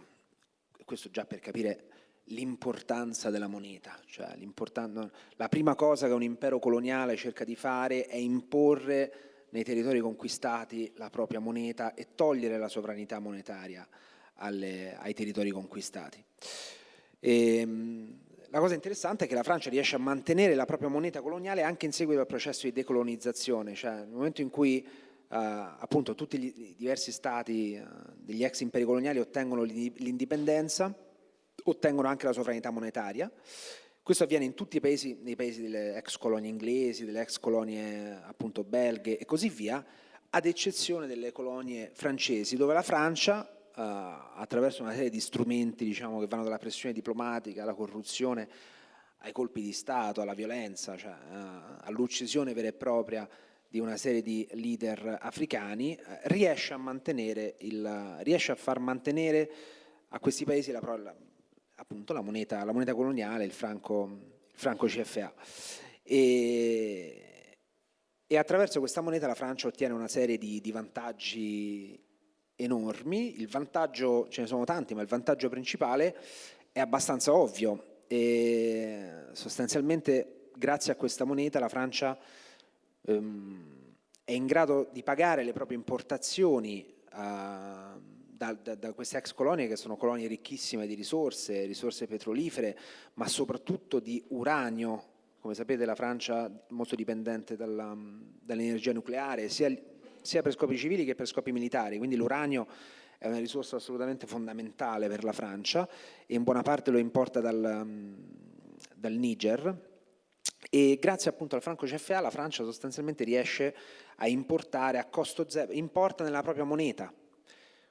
questo già per capire l'importanza della moneta, cioè la prima cosa che un impero coloniale cerca di fare è imporre nei territori conquistati la propria moneta e togliere la sovranità monetaria alle, ai territori conquistati. E, ehm, la cosa interessante è che la Francia riesce a mantenere la propria moneta coloniale anche in seguito al processo di decolonizzazione, cioè nel momento in cui appunto tutti i diversi stati uh, degli ex imperi coloniali ottengono l'indipendenza, ottengono anche la sovranità monetaria. Questo avviene in tutti i paesi, nei paesi delle ex colonie inglesi, delle ex colonie appunto belghe e così via, ad eccezione delle colonie francesi, dove la Francia, uh, attraverso una serie di strumenti diciamo, che vanno dalla pressione diplomatica alla corruzione, ai colpi di Stato, alla violenza, cioè, all'uccisione vera e propria di una serie di leader africani, eh, riesce a, mantenere il, riesce a far mantenere a questi paesi la, la, appunto la moneta, la moneta coloniale, il franco, il franco CFA. E, e, attraverso questa moneta la Francia ottiene una serie di, di vantaggi enormi, il vantaggio, ce ne sono tanti, ma il vantaggio principale è abbastanza ovvio e sostanzialmente grazie a questa moneta la Francia ehm, è in grado di pagare le proprie importazioni uh, da, da, da, queste ex colonie che sono colonie ricchissime di risorse, risorse petrolifere, ma soprattutto di uranio. Come sapete la Francia è molto dipendente dall'energia nucleare, sia, sia per scopi civili che per scopi militari, quindi l'uranio è una risorsa assolutamente fondamentale per la Francia e in buona parte lo importa dal, dal Niger, e grazie appunto al franco CFA la Francia sostanzialmente riesce a importare a costo zero, importa nella propria moneta,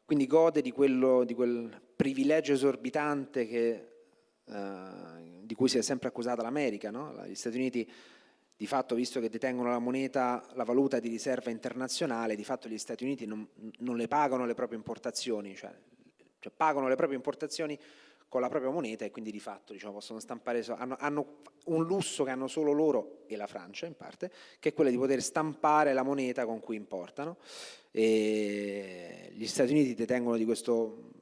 quindi gode di, quello, di quel privilegio esorbitante che eh, di cui si è sempre accusata l'America, no? gli Stati Uniti di fatto, visto che detengono la moneta, la valuta di riserva internazionale, di fatto gli Stati Uniti non, non le pagano le proprie importazioni, cioè, cioè, pagano le proprie importazioni con la propria moneta e quindi di fatto diciamo, possono stampare, hanno, hanno, un lusso che hanno solo loro e la Francia in parte, che è quello di poter stampare la moneta con cui importano. E gli Stati Uniti detengono di questo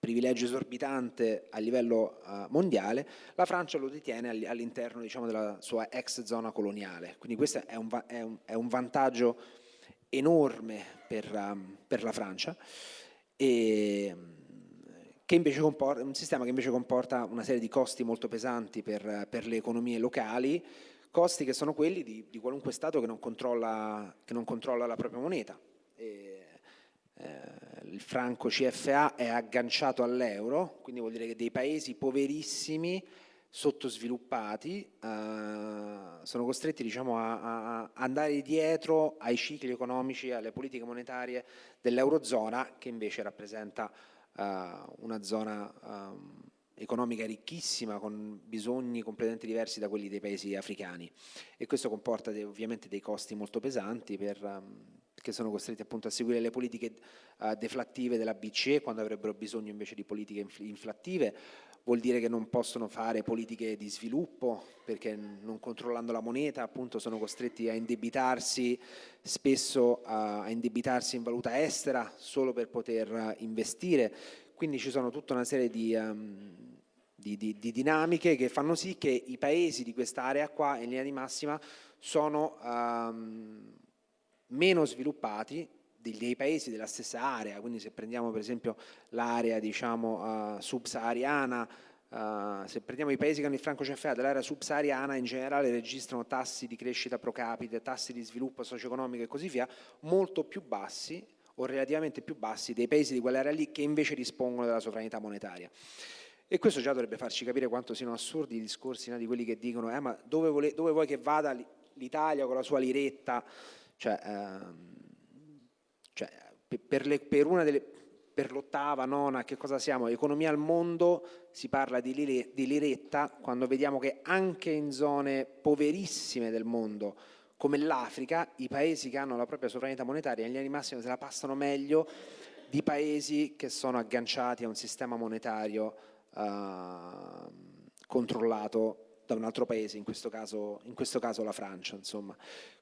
privilegio esorbitante a livello uh, mondiale, la Francia lo detiene all'interno diciamo, della sua ex zona coloniale. Quindi questo è un, è un, è un vantaggio enorme per, um, per la Francia, e, comporta, un sistema che invece comporta una serie di costi molto pesanti per, per le economie locali, costi che sono quelli di, di qualunque Stato che non controlla, che non controlla la propria moneta. E, eh, il franco CFA è agganciato all'euro, quindi vuol dire che dei paesi poverissimi, sottosviluppati, eh, sono costretti diciamo, a, a, andare dietro ai cicli economici, alle politiche monetarie dell'Eurozona, che invece rappresenta una zona ehm, economica ricchissima, con bisogni completamente diversi da quelli dei paesi africani. E questo comporta ovviamente dei costi molto pesanti per, um, che sono costretti appunto a seguire le politiche uh, deflattive della BCE quando avrebbero bisogno invece di politiche infl inflattive, vuol dire che non possono fare politiche di sviluppo perché non controllando la moneta appunto sono costretti a indebitarsi spesso a, indebitarsi in valuta estera solo per poter investire. Quindi ci sono tutta una serie di, um, di, di, di, dinamiche che fanno sì che i paesi di quest'area qua in linea di massima sono um, meno sviluppati dei paesi della stessa area, quindi se prendiamo per esempio l'area diciamo, uh, subsahariana, uh, se prendiamo i paesi che hanno il franco CFA dell'area subsahariana in generale registrano tassi di crescita pro capite, tassi di sviluppo socio-economico e così via molto più bassi o relativamente più bassi dei paesi di quell'area lì che invece dispongono della sovranità monetaria. E questo già dovrebbe farci capire quanto siano assurdi i discorsi no, di quelli che dicono eh, ma dove, vuole, dove vuoi che vada l'Italia con la sua liretta? Cioè, ehm, cioè, per, le, per, una delle, per l'ottava, nona, che cosa siamo? Economia al mondo, si parla di, lire, di liretta quando vediamo che anche in zone poverissime del mondo, come l'Africa, i paesi che hanno la propria sovranità monetaria in linea di massima se la passano meglio di paesi che sono agganciati a un sistema monetario uh, controllato da un altro paese, in questo caso, in questo caso la Francia. Insomma.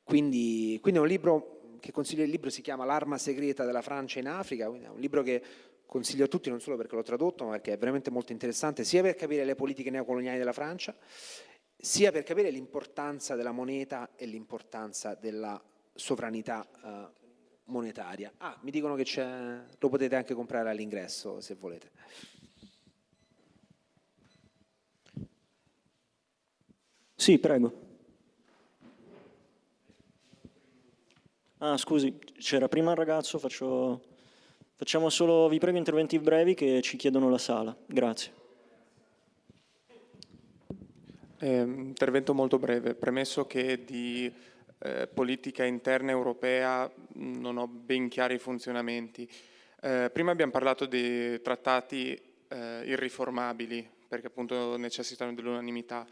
Quindi, quindi è un libro che consiglio, il libro si chiama L'arma segreta della Francia in Africa, quindi è un libro che consiglio a tutti non solo perché l'ho tradotto, ma perché è veramente molto interessante, sia per capire le politiche neocoloniali della Francia, sia per capire l'importanza della moneta e l'importanza della sovranità eh, monetaria. Ah, mi dicono che lo potete anche comprare all'ingresso se volete. Sì, prego. Ah, scusi, c'era prima il ragazzo, faccio... facciamo solo, vi prego, interventi brevi che ci chiedono la sala. Grazie. Eh, intervento molto breve, premesso che di eh, politica interna europea non ho ben chiari i funzionamenti. Eh, prima abbiamo parlato di trattati eh, irriformabili, perché appunto necessitano dell'unanimità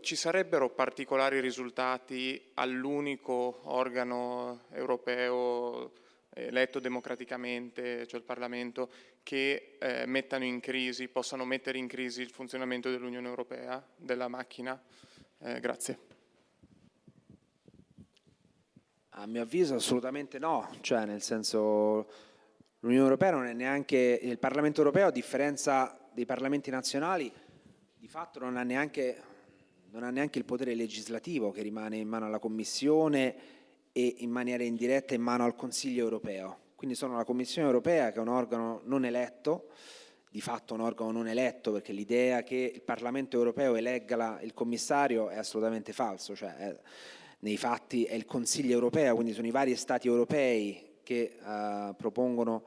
ci sarebbero particolari risultati all'unico organo europeo eletto democraticamente, cioè il Parlamento, che eh, mettano in crisi, possano mettere in crisi il funzionamento dell'Unione Europea, della macchina? Eh, grazie. A mio avviso assolutamente no, cioè nel senso l'Unione Europea non è neanche, il Parlamento Europeo a differenza dei Parlamenti nazionali di fatto non ha, neanche, non ha neanche il potere legislativo che rimane in mano alla Commissione e in maniera indiretta in mano al Consiglio europeo. Quindi sono la Commissione europea che è un organo non eletto, di fatto un organo non eletto perché l'idea che il Parlamento europeo elegga la, il commissario è assolutamente falso, cioè è, nei fatti è il Consiglio europeo, quindi sono i vari Stati europei che uh, propongono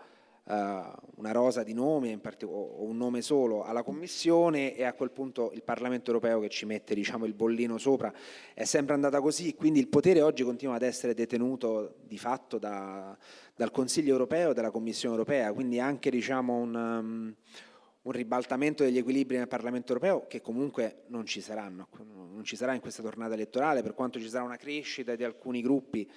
una rosa di nomi o un nome solo alla Commissione e a quel punto il Parlamento europeo che ci mette diciamo, il bollino sopra. È sempre andata così, quindi il potere oggi continua ad essere detenuto di fatto da, dal Consiglio europeo e dalla Commissione europea, quindi anche diciamo, un, um, un ribaltamento degli equilibri nel Parlamento europeo che comunque non ci saranno, non ci sarà in questa tornata elettorale per quanto ci sarà una crescita di alcuni gruppi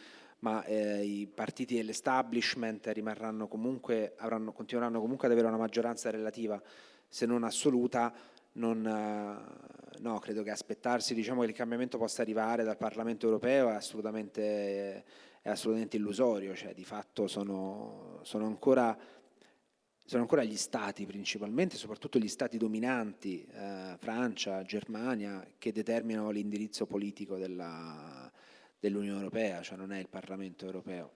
ma eh, i partiti dell'establishment rimarranno comunque, avranno, continueranno comunque ad avere una maggioranza relativa se non assoluta non, eh, no, credo che aspettarsi diciamo, che il cambiamento possa arrivare dal Parlamento europeo è assolutamente, è assolutamente illusorio, cioè, di fatto sono, sono, ancora, sono, ancora, gli stati principalmente, soprattutto gli stati dominanti, eh, Francia, Germania, che determinano l'indirizzo politico della, dell'Unione Europea, cioè non è il Parlamento europeo.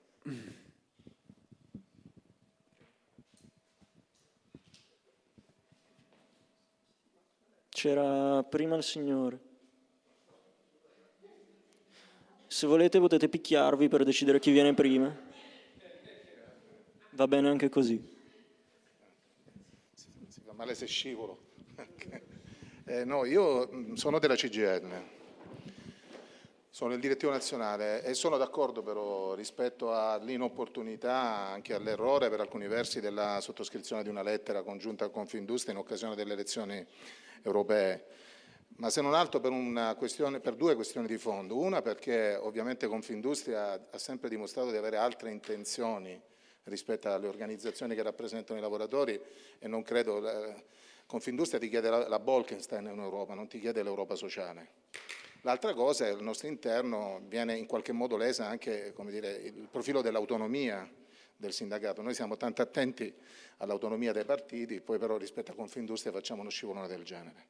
C'era prima il signore. Se volete potete picchiarvi per decidere chi viene prima. Va bene anche così. Si fa male se scivolo. eh, no, io sono della CGN, sono il direttivo nazionale e sono d'accordo però rispetto all'inopportunità, anche all'errore per alcuni versi della sottoscrizione di una lettera congiunta a Confindustria in occasione delle elezioni europee, ma se non altro per, per, due questioni di fondo. Una perché ovviamente Confindustria ha sempre dimostrato di avere altre intenzioni rispetto alle organizzazioni che rappresentano i lavoratori e non credo... Confindustria ti chiede la, la Bolkenstein in Europa, non ti chiede l'Europa sociale. L'altra cosa è che al nostro interno viene in qualche modo lesa anche dire, il profilo dell'autonomia del sindacato. Noi siamo tanto attenti all'autonomia dei partiti, poi però rispetto a Confindustria facciamo uno scivolone del genere.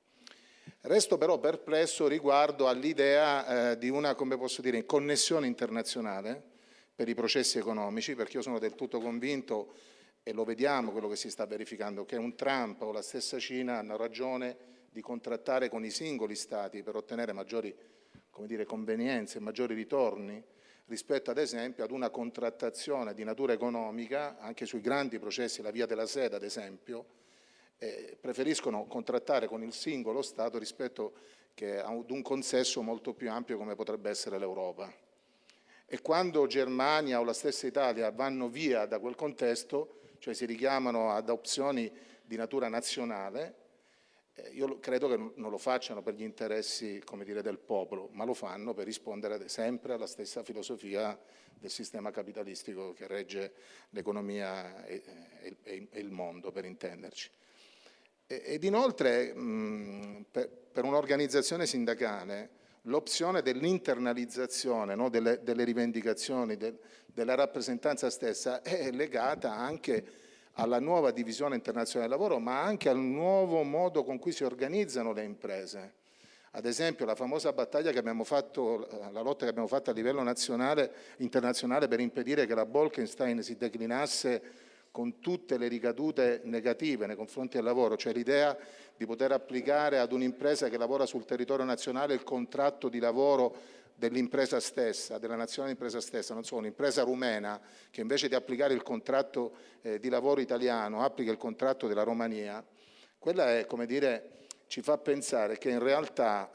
Resto però perplesso riguardo all'idea eh, di una, come posso dire, connessione internazionale per i processi economici, perché io sono del tutto convinto, e lo vediamo quello che si sta verificando, che un Trump o la stessa Cina hanno ragione di contrattare con i singoli Stati per ottenere maggiori dire, convenienze, maggiori ritorni, rispetto ad esempio ad una contrattazione di natura economica, anche sui grandi processi, la via della sede ad esempio, eh, preferiscono contrattare con il singolo Stato rispetto ad un consesso molto più ampio come potrebbe essere l'Europa. E quando Germania o la stessa Italia vanno via da quel contesto, cioè si richiamano ad opzioni di natura nazionale, io credo che non lo facciano per gli interessi dire, del popolo, ma lo fanno per rispondere sempre alla stessa filosofia del sistema capitalistico che regge l'economia e, il mondo, per intenderci. ed inoltre, per un'organizzazione sindacale, l'opzione dell'internalizzazione no, delle, delle, rivendicazioni, de, della rappresentanza stessa è legata anche alla nuova divisione internazionale del lavoro, ma anche al nuovo modo con cui si organizzano le imprese. Ad esempio la famosa battaglia che abbiamo fatto, la lotta che abbiamo fatto a livello nazionale, internazionale per impedire che la Bolkenstein si declinasse con tutte le ricadute negative nei confronti del lavoro, cioè l'idea di poter applicare ad un'impresa che lavora sul territorio nazionale il contratto di lavoro dell'impresa stessa, della nazionale impresa stessa, non so, un'impresa rumena che invece di applicare il contratto eh, di lavoro italiano applica il contratto della Romania, quella è, come dire, ci fa pensare che in realtà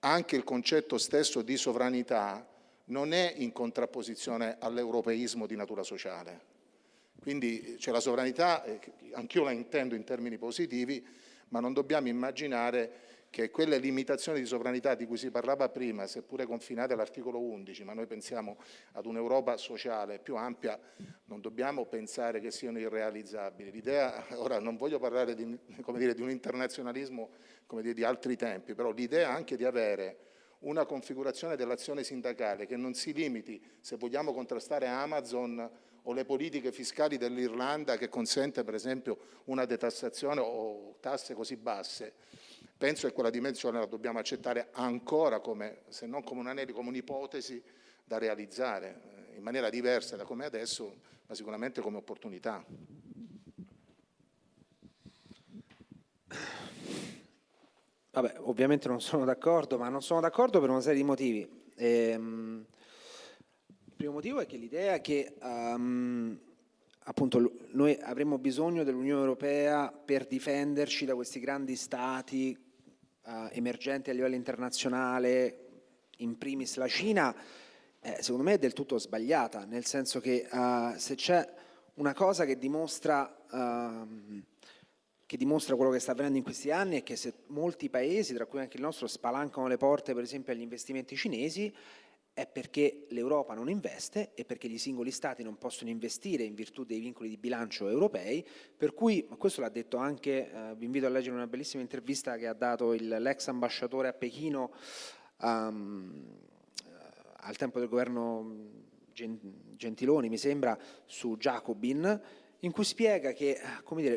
anche il concetto stesso di sovranità non è in contrapposizione all'europeismo di natura sociale. Quindi c'è la sovranità, eh, anch'io la intendo in termini positivi, ma non dobbiamo immaginare che quelle limitazioni di sovranità di cui si parlava prima, seppure confinate all'articolo 11, ma noi pensiamo ad un'Europa sociale più ampia, non dobbiamo pensare che siano irrealizzabili. L'idea, ora non voglio parlare di, dire, di un internazionalismo dire, di altri tempi, però l'idea anche di avere una configurazione dell'azione sindacale che non si limiti, se vogliamo contrastare Amazon o le politiche fiscali dell'Irlanda che consente per esempio una detassazione o tasse così basse, Penso che quella dimensione la dobbiamo accettare ancora come, se non come un anello, come un'ipotesi da realizzare eh, in maniera diversa da come adesso, ma sicuramente come opportunità. Vabbè, ovviamente non sono d'accordo, ma non sono d'accordo per una serie di motivi. Ehm, il primo motivo è che l'idea è che um, appunto noi avremmo bisogno dell'Unione Europea per difenderci da questi grandi stati eh, emergenti a livello internazionale, in primis la Cina, eh, secondo me è del tutto sbagliata, nel senso che eh, se c'è una cosa che dimostra ehm, che dimostra quello che sta avvenendo in questi anni è che se molti paesi, tra cui anche il nostro, spalancano le porte per esempio agli investimenti cinesi, è perché l'Europa non investe e perché i singoli stati non possono investire in virtù dei vincoli di bilancio europei, per cui, questo l'ha detto anche, eh, vi invito a leggere una bellissima intervista che ha dato l'ex ambasciatore a Pechino um, al tempo del governo Gentiloni, mi sembra, su Jacobin, in cui spiega che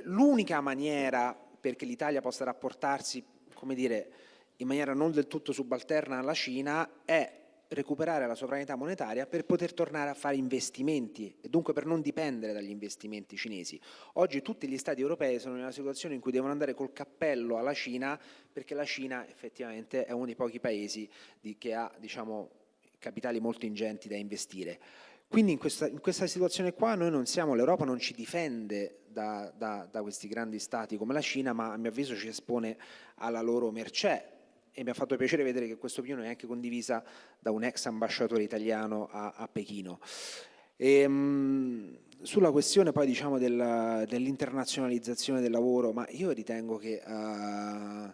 l'unica maniera perché l'Italia possa rapportarsi come dire, in maniera non del tutto subalterna alla Cina è recuperare la sovranità monetaria per poter tornare a fare investimenti e dunque per non dipendere dagli investimenti cinesi. Oggi tutti gli stati europei sono in una situazione in cui devono andare col cappello alla Cina perché la Cina effettivamente è uno dei pochi paesi di, che ha diciamo, capitali molto ingenti da investire. Quindi in questa, in questa situazione qua noi non siamo, l'Europa non ci difende da, da, da questi grandi stati come la Cina, ma a mio avviso ci espone alla loro mercé, e mi ha fatto piacere vedere che questa opinione è anche condivisa da un ex ambasciatore italiano a, a Pechino. E, ehm, mh, sulla questione poi diciamo del, dell'internazionalizzazione del lavoro, ma io ritengo che, uh,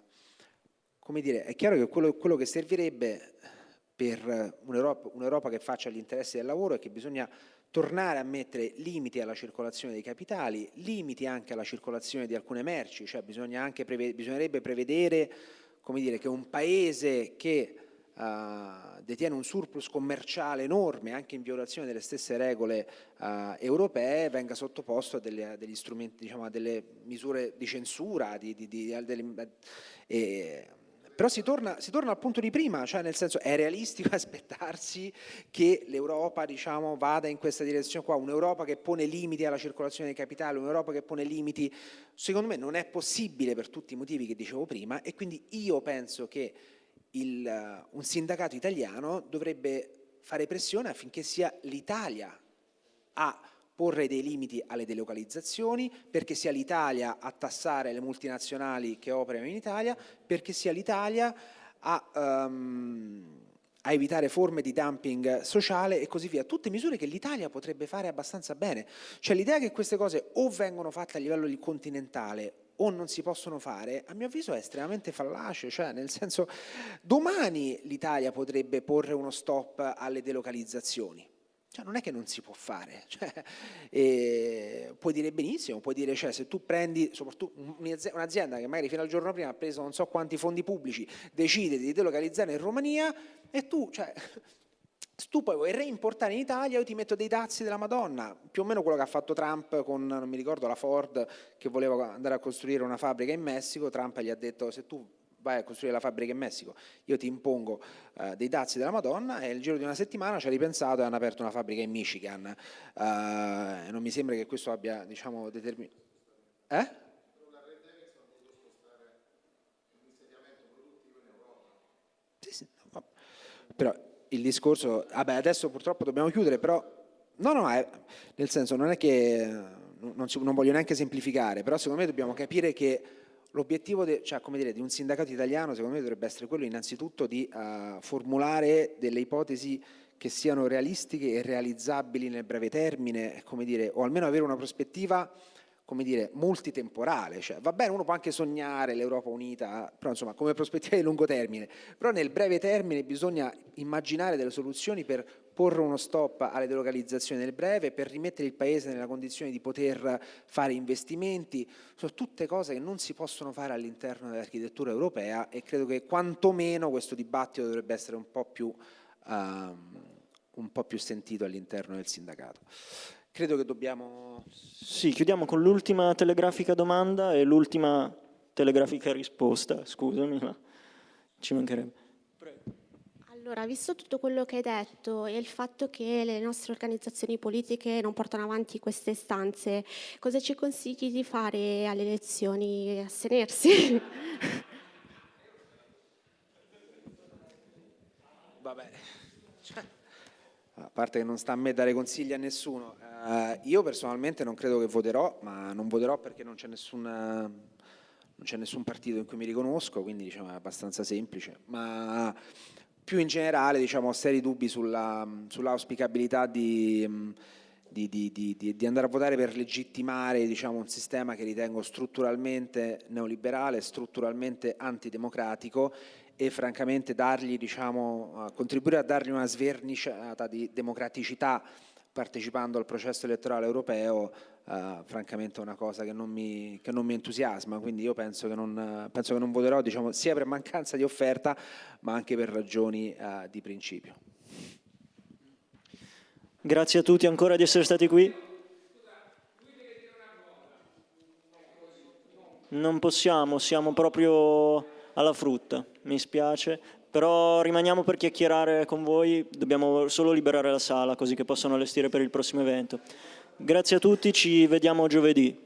come dire, è chiaro che quello, quello che servirebbe per un'Europa, un'Europa che faccia gli interessi del lavoro è che bisogna tornare a mettere limiti alla circolazione dei capitali, limiti anche alla circolazione di alcune merci, cioè preve, bisognerebbe prevedere come dire, che un paese che uh, detiene un surplus commerciale enorme, anche in violazione delle stesse regole uh, europee, venga sottoposto a, delle, a degli strumenti, diciamo, a delle misure di censura, di, di, di, delle, eh, però si torna, si torna, al punto di prima, cioè nel senso è realistico aspettarsi che l'Europa diciamo, vada in questa direzione qua, un'Europa che pone limiti alla circolazione dei capitali, un'Europa che pone limiti, secondo me non è possibile per tutti i motivi che dicevo prima e quindi io penso che il, un sindacato italiano dovrebbe fare pressione affinché sia l'Italia a porre dei limiti alle delocalizzazioni, perché sia l'Italia a tassare le multinazionali che operano in Italia, perché sia l'Italia a, um, a, evitare forme di dumping sociale e così via. Tutte misure che l'Italia potrebbe fare abbastanza bene. Cioè l'idea che queste cose o vengono fatte a livello continentale o non si possono fare, a mio avviso è estremamente fallace, cioè nel senso domani l'Italia potrebbe porre uno stop alle delocalizzazioni, cioè, non è che non si può fare, cioè, eh, puoi dire benissimo, puoi dire, cioè, se tu prendi soprattutto un'azienda che magari fino al giorno prima ha preso non so quanti fondi pubblici, decide di delocalizzare in Romania e tu, cioè, se tu poi vuoi reimportare in Italia, io ti metto dei dazi della Madonna, più o meno quello che ha fatto Trump con, non mi ricordo, la Ford che voleva andare a costruire una fabbrica in Messico, Trump gli ha detto se tu vai a costruire la fabbrica in Messico, io ti impongo eh, dei dazi della Madonna e nel giro di una settimana ci ha ripensato e hanno aperto una fabbrica in Michigan. Eh, non mi sembra che questo abbia, diciamo, determinato... Eh? Però il discorso, vabbè adesso purtroppo dobbiamo chiudere, però no, no, è, nel senso non è che non, si, non voglio neanche semplificare, però secondo me dobbiamo capire che L'obiettivo cioè, di un sindacato italiano secondo me dovrebbe essere quello innanzitutto di uh, formulare delle ipotesi che siano realistiche e realizzabili nel breve termine, dire, o almeno avere una prospettiva come dire, multitemporale, cioè, va bene, uno può anche sognare l'Europa unita, però insomma come prospettiva di lungo termine, però nel breve termine bisogna immaginare delle soluzioni per porre uno stop alle delocalizzazioni nel breve, per rimettere il Paese nella condizione di poter fare investimenti, sono tutte cose che non si possono fare all'interno dell'architettura europea e credo che quantomeno questo dibattito dovrebbe essere un po' più, um, un po più sentito all'interno del sindacato. Credo che dobbiamo... Sì, chiudiamo con l'ultima telegrafica domanda e l'ultima telegrafica risposta, scusami, ma ci mancherebbe. Allora, visto tutto quello che hai detto e il fatto che le nostre organizzazioni politiche non portano avanti queste istanze, cosa ci consigli di fare alle elezioni? Astenersi? Vabbè, cioè, a parte che non sta a me dare consigli a nessuno, Uh, io personalmente non credo che voterò, ma non voterò perché non c'è nessun, nessun, partito in cui mi riconosco, quindi diciamo, è abbastanza semplice. Ma più in generale diciamo, ho seri dubbi sull'auspicabilità sull di, di, di- di- andare a votare per legittimare diciamo, un sistema che ritengo strutturalmente neoliberale, strutturalmente antidemocratico e francamente dargli, diciamo, contribuire a dargli una sverniciata di democraticità partecipando al processo elettorale europeo, eh, francamente è una cosa che non, mi, che non mi entusiasma, quindi io penso che non, penso che non voterò diciamo, sia per mancanza di offerta ma anche per ragioni eh, di principio. Grazie a tutti ancora di essere stati qui. Non possiamo, siamo proprio alla frutta, mi spiace, però rimaniamo per chiacchierare con voi, dobbiamo solo liberare la sala così che possano allestire per il prossimo evento. Grazie a tutti, ci vediamo giovedì.